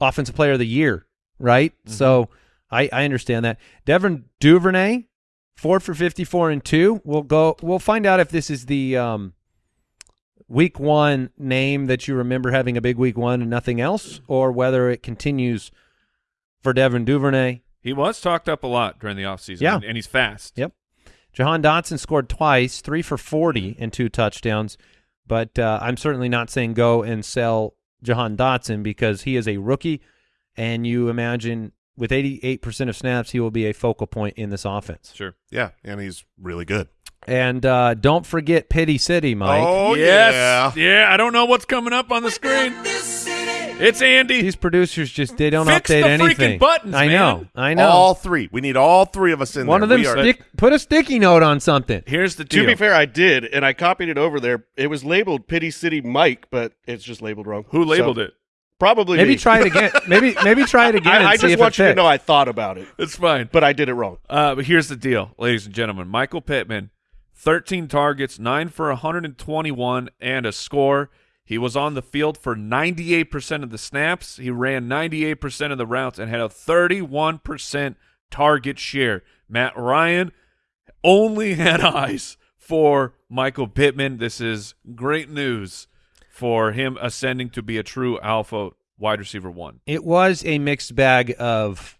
offensive player of the year, right? So I I understand that. Devin Duvernay, four for fifty four and two. We'll go. We'll find out if this is the um, week one name that you remember having a big week one and nothing else, or whether it continues for Devin Duvernay. He was talked up a lot during the offseason. Yeah. and, and he's fast. Yep. Jahan Dotson scored twice, three for 40 and two touchdowns. But uh, I'm certainly not saying go and sell Jahan Dotson because he is a rookie, and you imagine with 88% of snaps, he will be a focal point in this offense. Sure. yeah, and he's really good. And uh, don't forget Pity City, Mike. Oh yes. yeah. Yeah, I don't know what's coming up on the screen. It's Andy. These producers just they don't Fix update the freaking anything. buttons, I know. man. I know. All three. We need all three of us in One there. of them We are- stick put a sticky note on something. Here's the deal. To be fair, I did, and I copied it over there. It was labeled Pity City Mike, but it's just labeled wrong. Who labeled So, it? Probably Maybe me. try it again. <laughs> maybe maybe try it again. and I, I see just if want it you to know I thought about it, It's fine. but I did it wrong. Uh, but here's the deal, ladies and gentlemen. Michael Pittman, 13 targets, 9 for 121, and a score. He was on the field for 98% of the snaps. He ran 98% of the routes and had a 31% target share. Matt Ryan only <laughs> had eyes for Michael Pittman. This is great news for him ascending to be a true alpha wide receiver one. It was a mixed bag of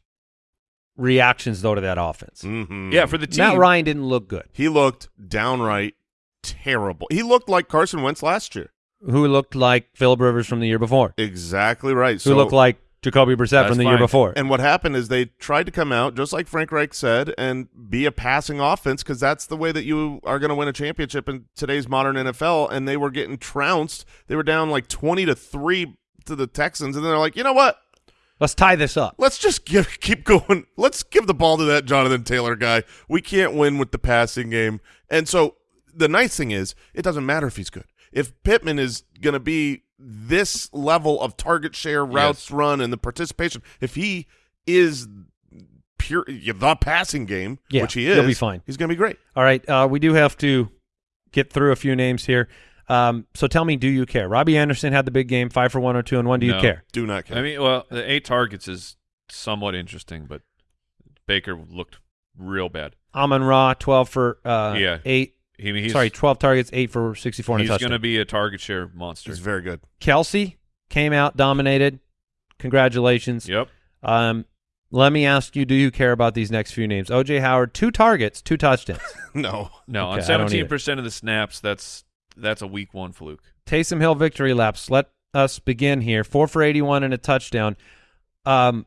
reactions though to that offense. Mhm. Yeah, for the team. Matt Ryan didn't look good. He looked downright terrible. He looked like Carson Wentz last year. Who looked like Philip Rivers from the year before? Exactly right. Who So, looked like Jacoby Brissett from the year before? and what happened is they tried to come out just like Frank Reich said and be a passing offense because that's the way that you are going to win a championship in today's modern NFL. And they were getting trounced. They were down like twenty to three to the Texans, and they're like, you know what? Let's tie this up. Let's just give, <laughs> keep going. Let's give the ball to that Jonathan Taylor guy. We can't win with the passing game. And so the nice thing is, it doesn't matter if he's good. If Pittman is going to be this level of target share, routes Yes. run, and the participation, if he is pure the passing game, Yeah, which he is, he'll be fine. He's going to be great. All right, uh, we do have to get through a few names here. Um, so tell me, do you care? Robbie Anderson had the big game, five for one hundred two and one. Do you care? Do not care. I mean, well, the eight targets is somewhat interesting, but Baker looked real bad. Amon Ra, twelve for uh, Yeah. eight. He, he's, sorry, twelve targets, eight for sixty four and a he's going to be a target share monster. he's very good. Kelce came out, dominated. Congratulations. Yep. Um, let me ask you: Do you care about these next few names? OJ Howard, two targets, two touchdowns. <laughs> No, No, Okay, on 17% of the snaps, that's that's a week one fluke. Taysom Hill victory laps. Let us begin here. Four for eighty-one and a touchdown. Um,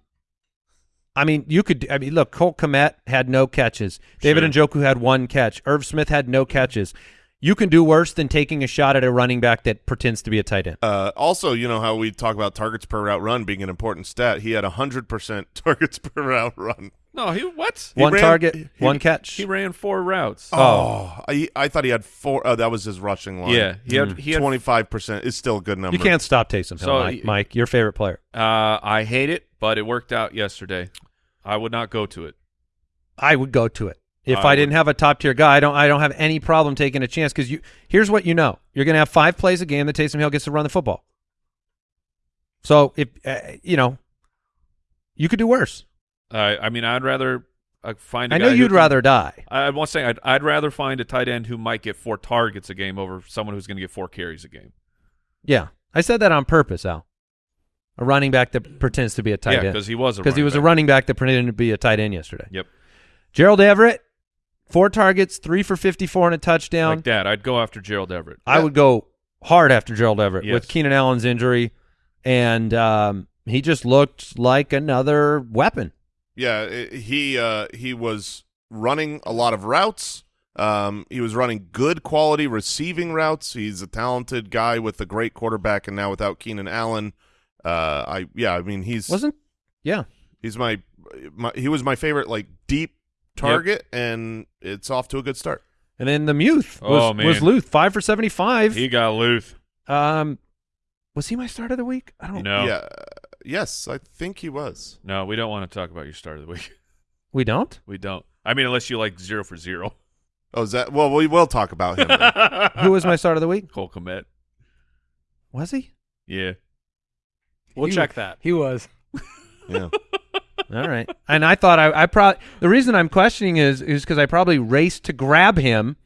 I mean, you could. I mean, look, Cole Kmet had no catches. David Sure. Njoku had one catch. Irv Smith had no catches. You can do worse than taking a shot at a running back that pretends to be a tight end. Uh, also, you know how we talk about targets per route run being an important stat. He had hundred percent <laughs> targets per route run. No, he what? He one ran- target, he- one catch. He ran four routes. Oh, I, I thought he had four. Oh, that was his rushing line. yeah, he had he had. twenty five percent is still a good number. you can't stop Taysom Hill, So, Mike. y- Mike, your favorite player. Uh, I hate it, but it worked out yesterday. I would not go to it. I would go to it. If I I, didn't have a top tier guy, I don't. I don't have any problem taking a chance because you. Here's what you know: you're going to have five plays a game that Taysom Hill gets to run the football. So if uh, you know, you could do worse. Uh, I mean, I'd rather uh, find. a I know you'd can- rather die. I want to say I'd, I'd rather find a tight end who might get four targets a game over someone who's going to get four carries a game. Yeah, I said that on purpose, Al. A running back that pretends to be a tight yeah, end because he was a because he running was a running back that pretended to be a tight end yesterday. Yep, Gerald Everett, four targets, three for fifty-four and a touchdown. like that. I'd go after Gerald Everett. I would go hard after Gerald Everett Yes. with Keenan Allen's injury, and um, he just looked like another weapon. Yeah, i- he uh, he was running a lot of routes. Um, he was running good quality receiving routes. He's a talented guy with a great quarterback, and now without Keenan Allen, uh, I yeah, I mean he's Wasn't? Yeah. he's my, my he was my favorite like deep target, and it's off to a good start. And then the Muth was, Oh, man. was Luth, five for seventy-five. He got Luth. um, was he my start of the week? I don't. know. Yeah, yes, I think he was. no, we don't want to talk about your start of the week. <laughs> We don't. We don't. I mean, unless you like zero for zero. Oh, is that well? We will talk about him. <laughs> Who was my start of the week? Cole Kmet. Was he? Yeah. We'll He- check that. He was. yeah. <laughs> All right. And I thought I, I probably the reason I'm questioning is is because I probably raced to grab him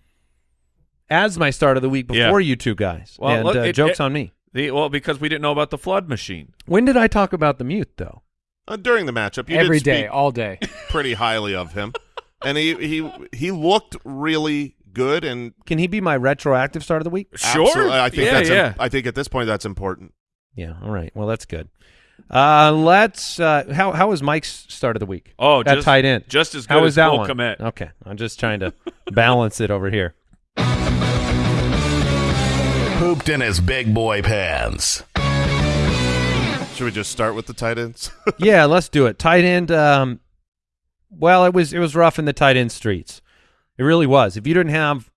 as my start of the week Yeah. before you two guys. Well, and look, uh, it- jokes it- on me. The, well, because we didn't know about the flood machine. When did I talk about the mute though? Uh, during the matchup, you Every did day, speak all day. <laughs> pretty highly of him, and he he he looked really good. And Can he be my retroactive start of the week? absolutely, I think yeah, that's yeah. I think at this point that's important. Yeah. All right. Well, that's good. Uh, let's. Uh, how how was Mike's start of the week? Oh, At just, tight end. Just as good How was as that Cole one? Kmet. Okay, I'm just trying to balance it over here. <laughs> Pooped in his big boy pants. Should we just start with the tight ends? <laughs> yeah, let's do it. Tight end. Um, well, it was it was rough in the tight end streets. It really was. If you didn't have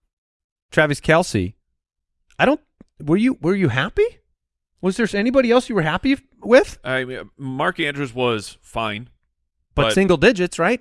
Travis Kelce, I don't. Were you were you happy? Was there anybody else you were happy with? I mean, Mark Andrews was fine, But, But- single digits, right?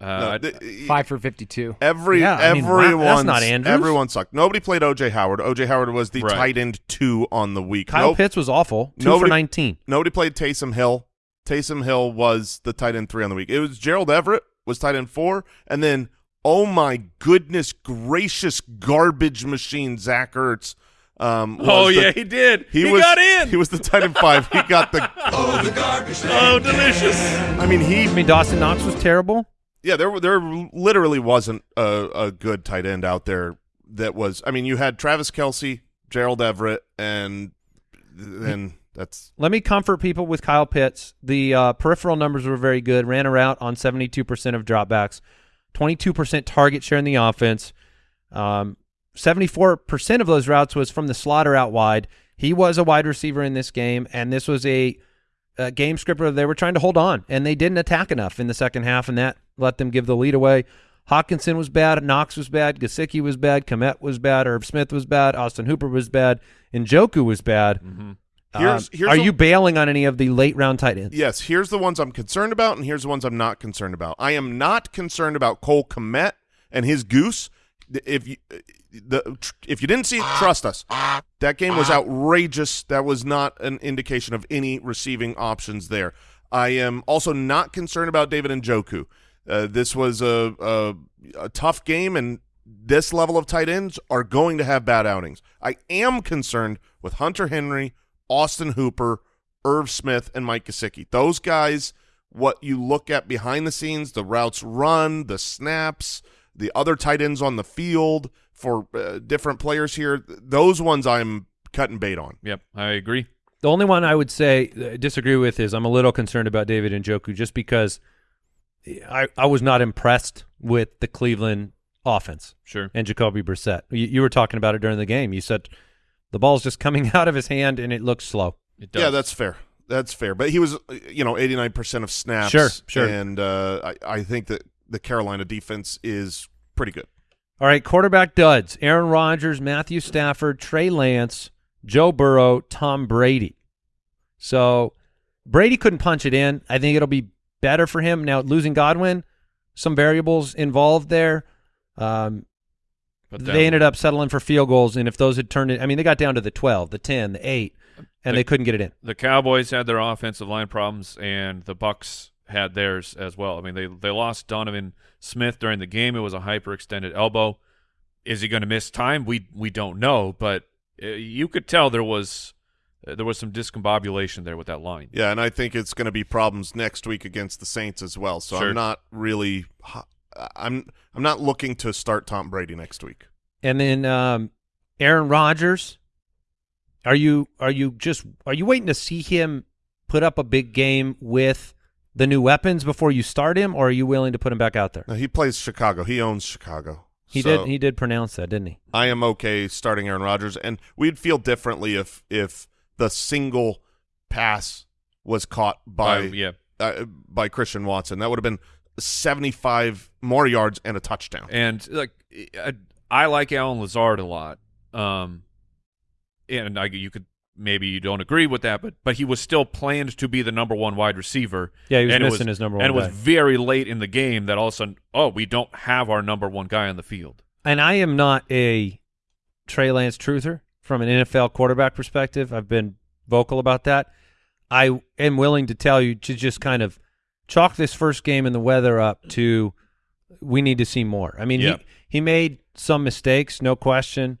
Uh, No, I- th- Five for 52. Every Yeah, I mean, everyone that's not Andrews. everyone sucked. Nobody played OJ Howard. OJ Howard was the Right. tight end two on the week. Kyle Nope. Pitts was awful. Two Nobody- for nineteen. Nobody played Taysom Hill. Taysom Hill was the tight end three on the week. It was Gerald Everett was tight end four, and then oh my goodness gracious garbage machine Zach Ertz. Um, oh the- yeah, he did. he, He, was got in. He was the tight end five. He got the. <laughs> garbage oh, delicious. I mean, he I mean, Dawson Knox was terrible. Yeah, there there literally wasn't a, a good tight end out there that was. I mean, you had Travis Kelce, Gerald Everett, and then that's Let me comfort people with Kyle Pitts. The uh, peripheral numbers were very good. Ran a route on 72% of dropbacks, 22% target share in the offense. Um, 74% of those routes was from the slaughter out wide. He was a wide receiver in this game, and this was a, a game script where they were trying to hold on, and they didn't attack enough in the second half, and that let them give the lead away. Hockenson was bad. Knox was bad. Gesicki was bad. Kmet was bad. Irv Smith was bad. Austin Hooper was bad. Njoku was bad. Here's- Um, are a- you bailing on any of the late round tight ends? Yes, here's the ones I'm concerned about, and here's the ones I'm not concerned about. I am not concerned about Cole Kmet and his goose. If you the if you didn't see it, trust us. That game was outrageous. That was not an indication of any receiving options there. I am also not concerned about David Njoku. Uh, this was a, a a tough game, and this level of tight ends are going to have bad outings. I am concerned with Hunter Henry, Austin Hooper, Irv Smith, and Mike Gesicki. Those guys, what you look at behind the scenes, the routes run, the snaps, the other tight ends on the field for uh, different players here, those ones I'm cutting bait on. Yep, I agree. The only one I would say uh, disagree with is I'm a little concerned about David Njoku just because I, I was not impressed with the Cleveland offense Sure. and Jacoby Brissett. You, you were talking about it during the game. You said the ball's just coming <laughs> out of his hand and it looks slow. It does. Yeah, that's fair. That's fair. But he was, uh, you know, 89% of snaps. Sure, sure. And uh, I, I think that the Carolina defense is pretty good. All right, quarterback duds: Aaron Rodgers, Matthew Stafford, Trey Lance, Joe Burrow, Tom Brady. So Brady couldn't punch it in. I think it'll be better for him now. Losing Godwin, some variables involved there. Um, But they ended up settling for field goals, and if those had turned it, I mean, they got down to the twelve, the ten, the eight, and The- they couldn't get it in. the Cowboys had their offensive line problems, and the Bucks had theirs as well. I mean, they they lost Donovan Smith during the game. It was a hyperextended elbow. Is he going to miss time? We we don't know, but uh, you could tell there was uh, there was some discombobulation there with that line. Yeah, and I think it's going to be problems next week against the Saints as well. So Sure. I'm not really I'm I'm not looking to start Tom Brady next week. And then um, Aaron Rodgers, are you are you just are you waiting to see him put up a big game with the new weapons before you start him, or are you willing to put him back out there? Now, he plays Chicago. He owns Chicago. He So did he did pronounce that, didn't he? I am okay starting Aaron Rodgers, and we'd feel differently if if the single pass was caught by Uh, yeah, uh, by Christian Watson. That would have been 75 more yards and a touchdown. and like I, I like Allen Lazard a lot. Um, and I, you could maybe you don't agree with that, but but he was still planned to be the number one wide receiver. Yeah, he was and it missing his number one. And it was very late in the game that all of a sudden, oh, we don't have our number one guy on the field. And I am not a Trey Lance truther from an NFL quarterback perspective. I've been vocal about that. I am willing to tell you to just kind of chalk this first game and the weather up to we need to see more. I mean, Yeah. he, he made some mistakes, no question.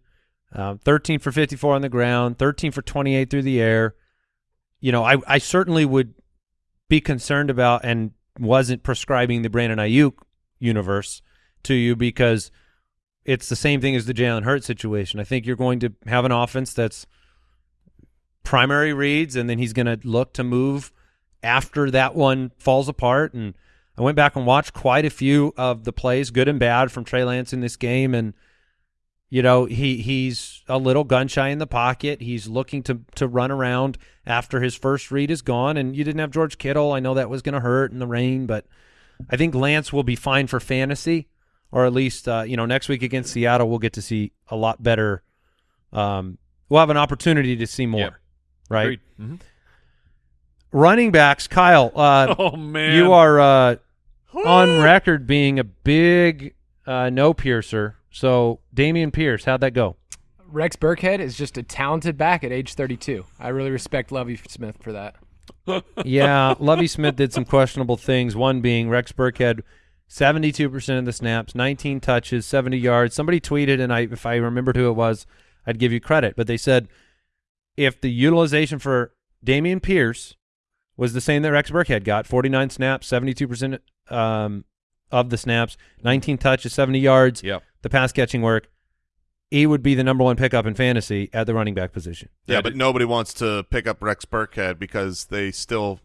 Um, 13 for 54 on the ground, 13 for 28 through the air. You know, I, I certainly would be concerned about and wasn't prescribing the Brandon Aiyuk universe to you because it's the same thing as the Jalen Hurts situation. I think you're going to have an offense that's primary reads, and then he's going to look to move after that one falls apart. And I went back and watched quite a few of the plays, good and bad, from Trey Lance in this game, and you know he he's a little gun shy in the pocket. He's looking to to run around after his first read is gone, and you didn't have George Kittle. I know that was going to hurt in the rain, but I think Lance will be fine for fantasy, or at least uh, you know next week against Seattle we'll get to see a lot better. Um, we'll have an opportunity to see more, Yep. right? Agreed. Mhm. Running backs, Kyle. Uh, <laughs> Oh man, you are uh, on record being a big uh, no piercer. So Dameon Pierce, how'd that go? Rex Burkhead is just a talented back at age 32. I really respect Lovie Smith for that. <laughs> yeah, Lovie Smith did some questionable things. One being Rex Burkhead, seventy-two percent of the snaps, nineteen touches, seventy yards. Somebody tweeted, and I, if I remembered who it was, I'd give you credit. But they said if the utilization for Dameon Pierce was the same that Rex Burkhead got, forty-nine snaps, seventy-two percent um, of the snaps, nineteen touches, seventy yards, Yep. The pass catching work, he would be the number one pickup in fantasy at the running back position. Yeah, Yeah, but nobody wants to pick up Rex Burkhead because they still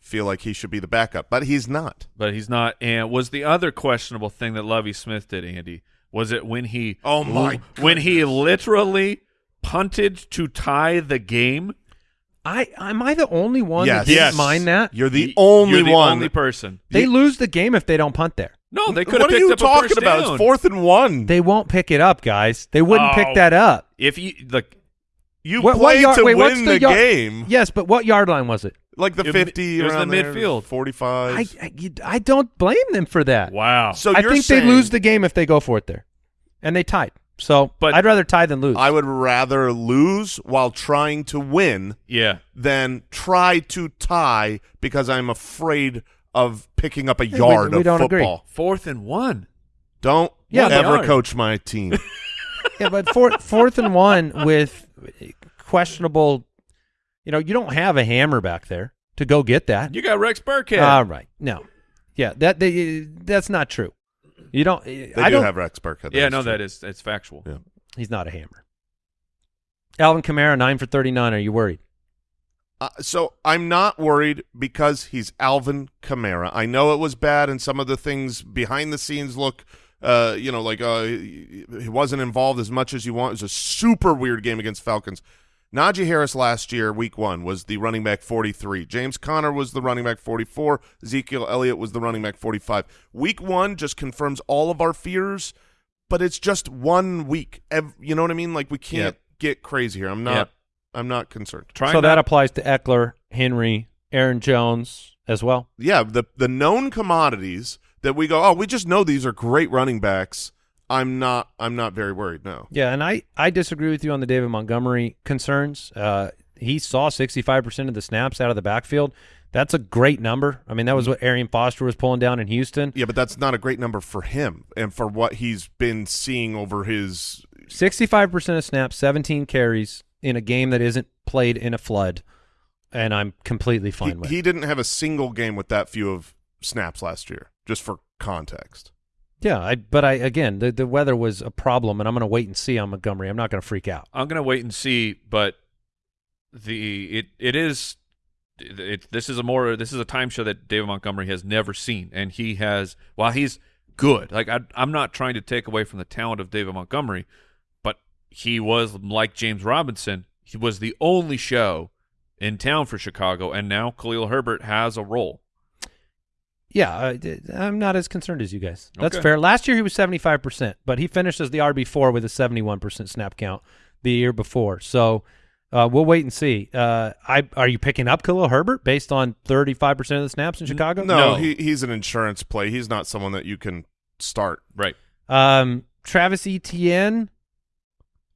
feel like he should be the backup, but he's not. but he's not. And was the other questionable thing that Lovie Smith did, Andy? Was it when he? Oh, my When he literally punted to tie the game. I am I the only one Yes. that didn't Yes. mind that? You're the only you're the one. only person. They You- lose the game if they don't punt there. No, they could what have are picked you up a talking first about? down. It's fourth and one. They won't pick it up, guys. They wouldn't Oh. pick that up. If you like, You What- what yard- to wait, what's win the the, yard- game, Yes, but what yard line was it? like the It- fifty. it was the there, midfield. forty-five. I, I, I don't blame them for that. Wow. so I think saying, they lose the game if they go for it there, and they tied. So, But- I'd rather tie than lose. I would rather lose while trying to win yeah. than try to tie because I'm afraid of picking up a yard we of don't agree. football. Fourth and one. Don't Yeah, they ever coach my team. <laughs> yeah, but fourth, fourth and one with questionable. You know, you don't have a hammer back there to go get that. You got Rex Burkhead. All right, no, yeah, that they, that's not true. You don't. They I do don't. have Rex Burkhead. yeah, that's no, true. that is that's factual. Yeah. he's not a hammer. Alvin Kamara nine for thirty nine. Are you worried? Uh, so I'm not worried because he's Alvin Kamara. I know it was bad, and some of the things behind the scenes look, uh, you know, like uh, he wasn't involved as much as you want. It was a super weird game against Falcons. Najee Harris last year, week one, was the running back 43. James Conner was the running back 44. Ezekiel Elliott was the running back 45. Week one just confirms all of our fears, but it's just one week. You know what I mean? Like we can't Yep. get crazy here. I'm not. Yep. I'm not concerned. Try so not, that applies to Ekeler, Henry, Aaron Jones as well. yeah, the the known commodities that we go, oh, we just know these are great running backs. I'm not I'm not very worried. No. Yeah, and I, I disagree with you on the David Montgomery concerns. Uh, he saw 65% of the snaps out of the backfield. That's a great number. I mean, that was what Arian Foster was pulling down in Houston. Yeah, but that's not a great number for him and for what he's been seeing over his 65% of snaps, 17 carries in a game that isn't played in a flood, and I'm completely he, fine with. he didn't have a single game with that few of snaps last year, just for context. yeah, I, but I again, the, the weather was a problem, and I'm going to wait and see on Montgomery. I'm not going to freak out. I'm gonna wait and see, but the it it is it, it this is a more this is a time show that David Montgomery has never seen, and he has while he's good, like I, I'm not trying to take away from the talent of David Montgomery, but he was like James Robinson, he was the only show in town for Chicago, and now Khalil Herbert has a role. Yeah, I, I'm not as concerned as you guys. That's Okay. fair. Last year he was 75%, but he finished as the RB4 with a 71% snap count the year before. So uh, we'll wait and see. Uh, I Are you picking up Khalil Herbert based on 35% of the snaps in Chicago? No, No. He, he's an insurance play. He's not someone that you can start. Right. Um, Travis Etienne,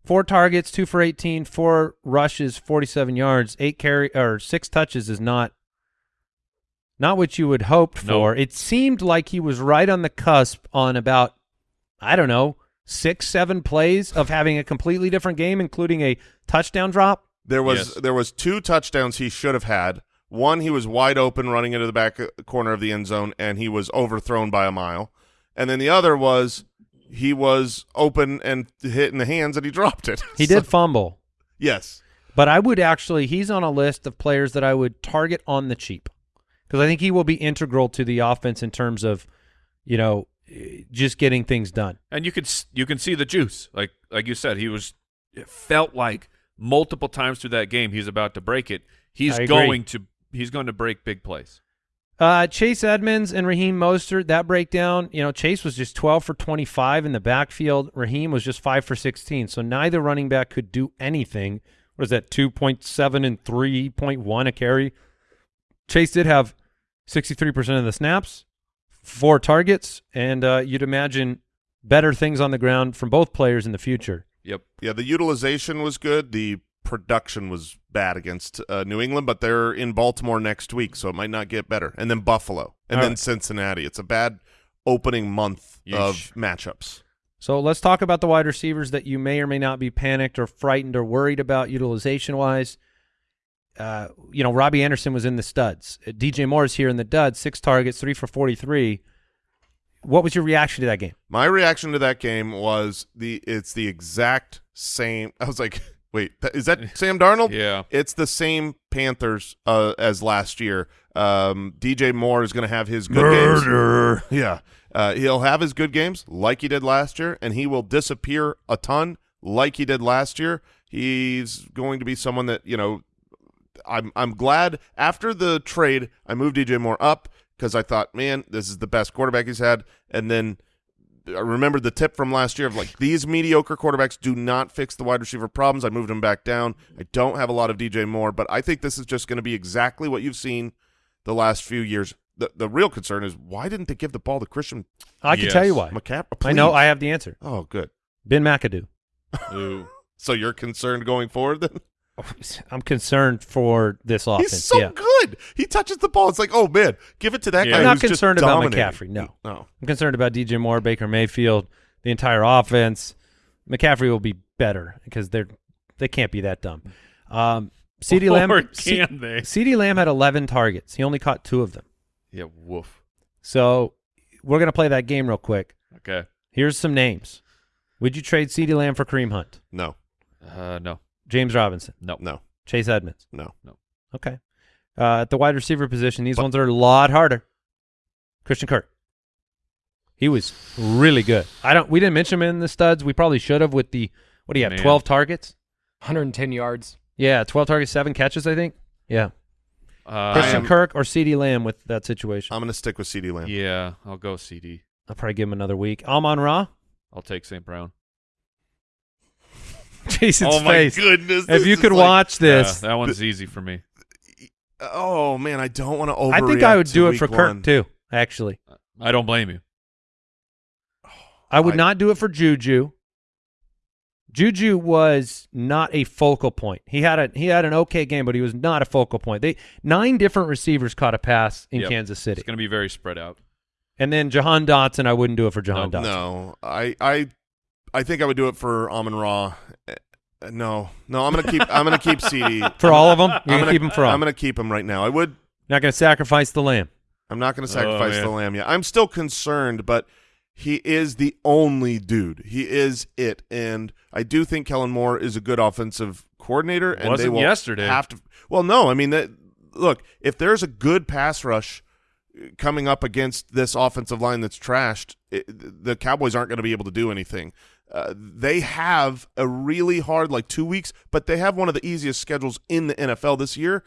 four targets, two for 18, four rushes, 47 yards, eight carry or six touches is not not what you would hoped No. for. It seemed like he was right on the cusp on about I don't know six, seven plays of having a completely different game, including a touchdown drop. There was Yes. there was two touchdowns he should have had. One, he was wide open running into the back uh, corner of the end zone, and he was overthrown by a mile. And then the other was he was open and hit in the hands, and he <laughs> dropped it. He So- did fumble, yes. but I would actually he's on a list of players that I would target on the cheap because I think he will be integral to the offense in terms of you know just getting things done. and you could you can see the juice like like you said he was it felt like multiple times through that game he's about to break it he's going to he's going to break big plays Uh, Chase Edmonds and Raheem Mostert, that breakdown, you know, Chase was just 12 for 25 in the backfield. Raheem was just 5 for 16. So neither running back could do anything. What is that, 2.7 and 3.1 a carry? Chase did have 63% of the snaps, four targets, and uh, you'd imagine better things on the ground from both players in the future. yep Yeah, the utilization was good. The production was bad against uh, New England, but they're in Baltimore next week, so it might not get better. And then Buffalo, and All then right. Cincinnati. It's a bad opening month Yeesh. of matchups. So let's talk about the wide receivers that you may or may not be panicked or frightened or worried about utilization wise. Uh, you know, Robbie Anderson was in the studs. Uh, DJ Moore is here in the duds, six targets, three for 43. What was your reaction to that game? My reaction to that game was the it's the exact same. <laughs> I was like, wait, is that <laughs> Sam Darnold? yeah It's the same Panthers uh, as last year. Um, DJ Moore is going to have his good games. Yeah, uh, he'll have his good games like he did last year, and he will disappear a ton like he did last year. He's going to be someone that you know. I'm I'm glad after the trade I moved DJ Moore up because I thought, man, this is the best quarterback he's had, and then I remember the tip from last year of like these mediocre quarterbacks do not fix the wide receiver problems. I moved him back down. I don't have a lot of DJ Moore, but I think this is just going to be exactly what you've seen the last few years. The the real concern is why didn't they give the ball to Christian I can Yes. tell you why. McCaffrey? I know. I have the answer. Oh, good. Ben McAdoo. Ooh. <laughs> So you're concerned going forward then? I'm concerned for this offense. He's so yeah. good. He touches the ball. It's like, oh man, give it to that Yeah. guy. I'm not who's just concerned about dominating. McCaffrey, no. no. I'm concerned about DJ Moore, Baker Mayfield, the entire offense. McCaffrey will be better because they're they can't be that dumb. Um, CD Or Lamb, C- can they? CD Lamb had 11 targets. He only caught two of them. Yeah, woof. So we're gonna play that game real quick. Okay. Here's some names. Would you trade CD Lamb for Kareem Hunt, No. Uh, no. James Robinson, No. No. Chase Edmonds? No. No. Okay. Uh, at the wide receiver position, these ones are a lot harder. Christian Kirk. He was really good. I don't. We didn't mention him in the studs. We probably should have with the what do you have? Man. Twelve targets. 110 yards. Yeah, twelve targets, seven catches. I think. Yeah. Uh, Christian am- Kirk or CeeDee Lamb with that situation. I'm going to stick with CeeDee Lamb. yeah, I'll go CeeDee. I'll probably give him another week. Amon Ra. I'll take St. Brown. <laughs> Jason's oh my face. goodness! If you could like- watch this, Yeah, that one's easy for me. Oh man, I don't want to overreact. I think I would do it week for Kirk one. too. Actually, I don't blame you. I would I- not do it for Juju. Juju was not a focal point. He had a he had an okay game, but he was not a focal point. They nine different receivers caught a pass in Yep. Kansas City, It's going to be very spread out. and then Jahan Dotson. I wouldn't do it for Jahan No, Dotson. No, I, I, I think I would do it for Amon Ra. Eh, No, no, I'm gonna keep. I'm gonna keep <laughs> CeeDee. For all of them, you're I'm gonna, gonna keep them for all. I'm gonna keep him right now. I would. not gonna sacrifice the lamb. I'm not gonna sacrifice man. the lamb yet. I'm still concerned, but he is the only dude. He is it, and I do think Kellen Moore is a good offensive coordinator. And Wasn't will yesterday. Have to. Well, no, I mean that. Look, if there's a good pass rush coming up against this offensive line that's trashed, it, the Cowboys aren't going to be able to do anything. Uh, they have a really hard, like two weeks, but they have one of the easiest schedules in the NFL this year.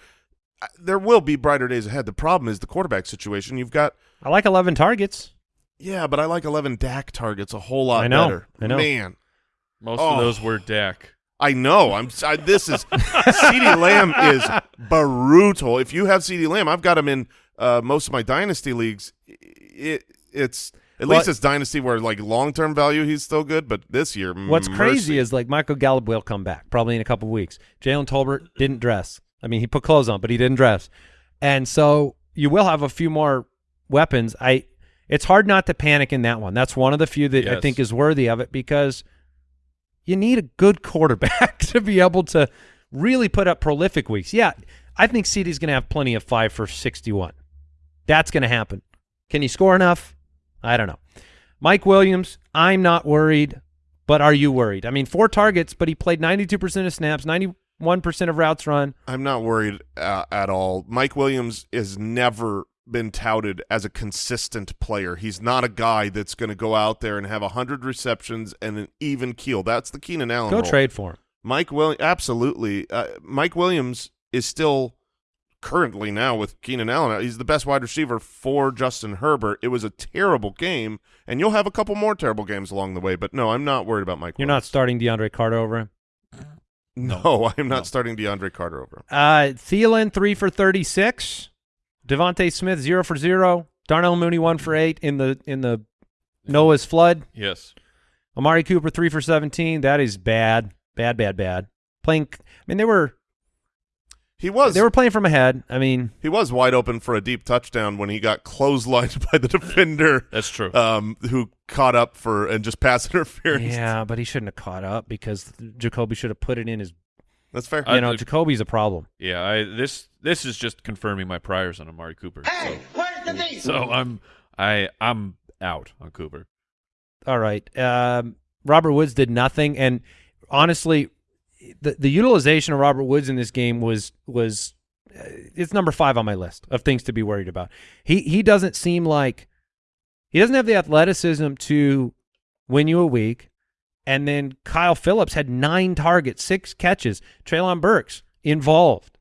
Uh, There will be brighter days ahead. The problem is the quarterback situation. You've got, I like 11 targets. yeah, but I like 11 Dak targets a whole lot I know, better. I know. Man, Most Oh. of those were Dak. I know. I'm. I, this is CeeDee Lamb is brutal. If you have CeeDee Lamb, I've got him in uh, most of my dynasty leagues. It, it's at Well- least it's dynasty where like long term value he's still good, but this year, mm, What's mercy. crazy is like Michael Gallup will come back probably in a couple weeks. Jalen Tolbert didn't dress. I mean, he put clothes on, but he didn't dress, and so you will have a few more weapons. I. It's hard not to panic in that one. That's one of the few that I think is worthy of it because you need a good quarterback <laughs> to be able to really put up prolific weeks. Yeah, I think CeeDee's going to have plenty of five for 61. That's going to happen. Can he score enough? I don't know. Mike Williams, I'm not worried, but are you worried? I mean, four targets, but he played 92% of snaps, 91% of routes run. I'm not worried uh, at all. Mike Williams has never been touted as a consistent player. He's not a guy that's going to go out there and have 100 receptions and an even keel. That's the Keenan Allen Go role. trade for him. Mike Williams, absolutely. Uh, Mike Williams is still currently now with Keenan Allen. He's the best wide receiver for Justin Herbert. It was a terrible game, and you'll have a couple more terrible games along the way. But no, I'm not worried about Mike. You're not starting DeAndre Carter over him. No, <laughs> I'm not starting DeAndre Carter over him. Uh, Thielen, three for 36. DeVonta Smith, zero for zero. Darnell Mooney, one for eight in the in the Noah's flood. Yes. Amari Cooper, three for 17. That is bad. Bad, bad, bad. Playing, I mean, they were He was they were playing from ahead. I mean, he was wide open for a deep touchdown when he got clotheslined <laughs> by the defender, That's true. um, who caught up for and just pass <laughs> interference. yeah, but he shouldn't have caught up because Jacoby should have put it in his. That's fair. I- You know, I- Jacoby's a problem. yeah, I this this is just confirming my priors on Amari Cooper. Hey, so, so I'm I I'm out on Cooper. All right. Um, Robert Woods did nothing, and honestly, the the utilization of Robert Woods in this game was was uh, it's number five on my list of things to be worried about. He he doesn't seem like he doesn't have the athleticism to win you a week. And then Kyle Philips had nine targets, six catches. Treylon Burks involved.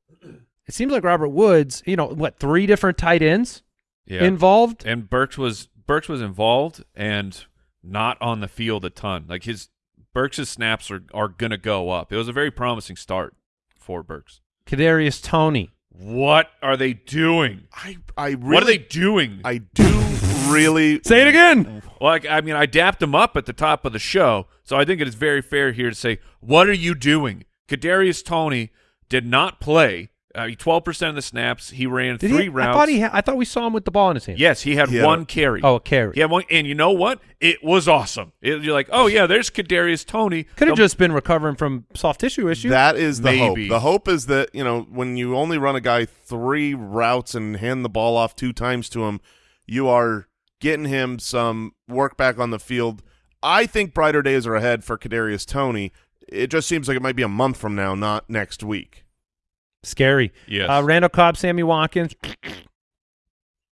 It seems like Robert Woods, you know, what three different tight ends Yeah. involved. and Burks was Burks was involved and not on the field a ton. Like his Burks' snaps are are gonna go up. It was a very promising start for Burks. Kadarius Toney. What are they doing? I I really what are they doing? I do really Say it again. Like, I mean, I dapped him up at the top of the show, so I think it is very fair here to say, what are you doing? Kadarius Toney did not play. Uh, Twelve percent of the snaps, he ran Did three he? routes. I thought he. Ha- I thought we saw him with the ball in his hand. yes, he had He had one carry. Oh, a carry. Yeah, one, and you know what? It was awesome. It- you're like, oh yeah, there's Kadarius Toney. Could have just been recovering from soft tissue issue. That is the Maybe. hope. The hope is that, you know, when you only run a guy three routes and hand the ball off two times to him, you are getting him some work back on the field. I think brighter days are ahead for Kadarius Toney. It just seems like it might be a month from now, not next week. Scary. Yes. Uh, Randall Cobb, Sammy Watkins.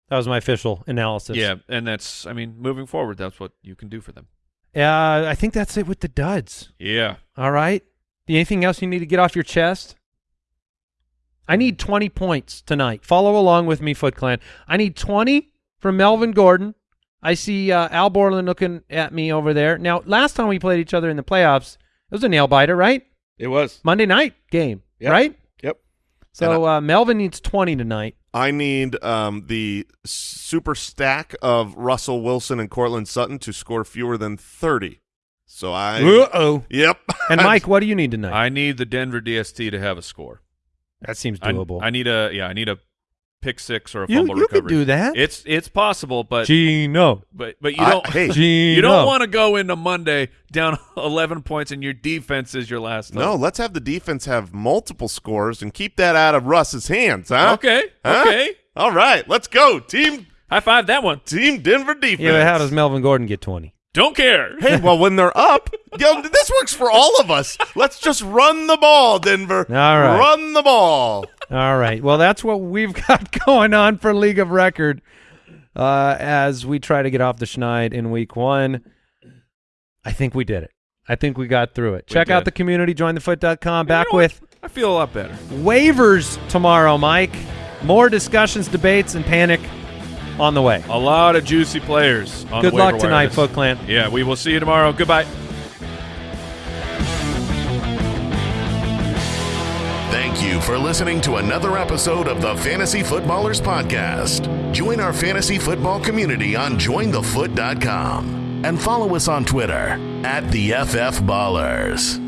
That was my official analysis. yeah, and that's, I mean, moving forward, that's what you can do for them. Uh, I think that's it with the duds. Yeah. All right. Anything else you need to get off your chest? I need 20 points tonight. Follow along with me, Foot Clan. I need 20 from Melvin Gordon. I see uh, Al Borland looking at me over there. Now, last time we played each other in the playoffs, it was a nail biter, right? It was. Monday night game, Yep. right? Yep. So uh, Melvin needs 20 tonight. I need um, the super stack of Russell Wilson and Courtland Sutton to score fewer than 30. So I. Uh-oh. Yep. <laughs> And Mike, what do you need tonight? I need the Denver DST to have a score. that seems I, doable. I need a, yeah, I need a pick six or a you fumble you could recovery. do that. It's it's possible, but Gino. but but you don't hey, Gino. you don't want to go into Monday down <laughs> 11 points and your defense is your last. No, let's have the defense have multiple scores and keep that out of Russ's hands, huh? Okay. Huh? Okay. All right, let's go, team High five that one. Team Denver defense. Yeah, but how does Melvin Gordon get 20? Don't care. Hey, well, when they're up, yo, this works for all of us. Let's just run the ball, Denver. All right. Run the ball. All right. Well, that's what we've <laughs> got going on for League of Record uh, as we try to get off the schneid in week one. I think we did it. I think we got through it. We Check out the community, jointhefoot.com. Back You know with I feel a lot better. waivers tomorrow, Mike. More discussions, debates, and panic on the way. A lot of juicy players. On Good the luck tonight, this- Foot Clan. Yeah, we will see you tomorrow. Goodbye. Thank you for listening to another episode of the Fantasy Footballers Podcast. Join our fantasy football community on jointhefoot.com and follow us on Twitter at the FF Ballers.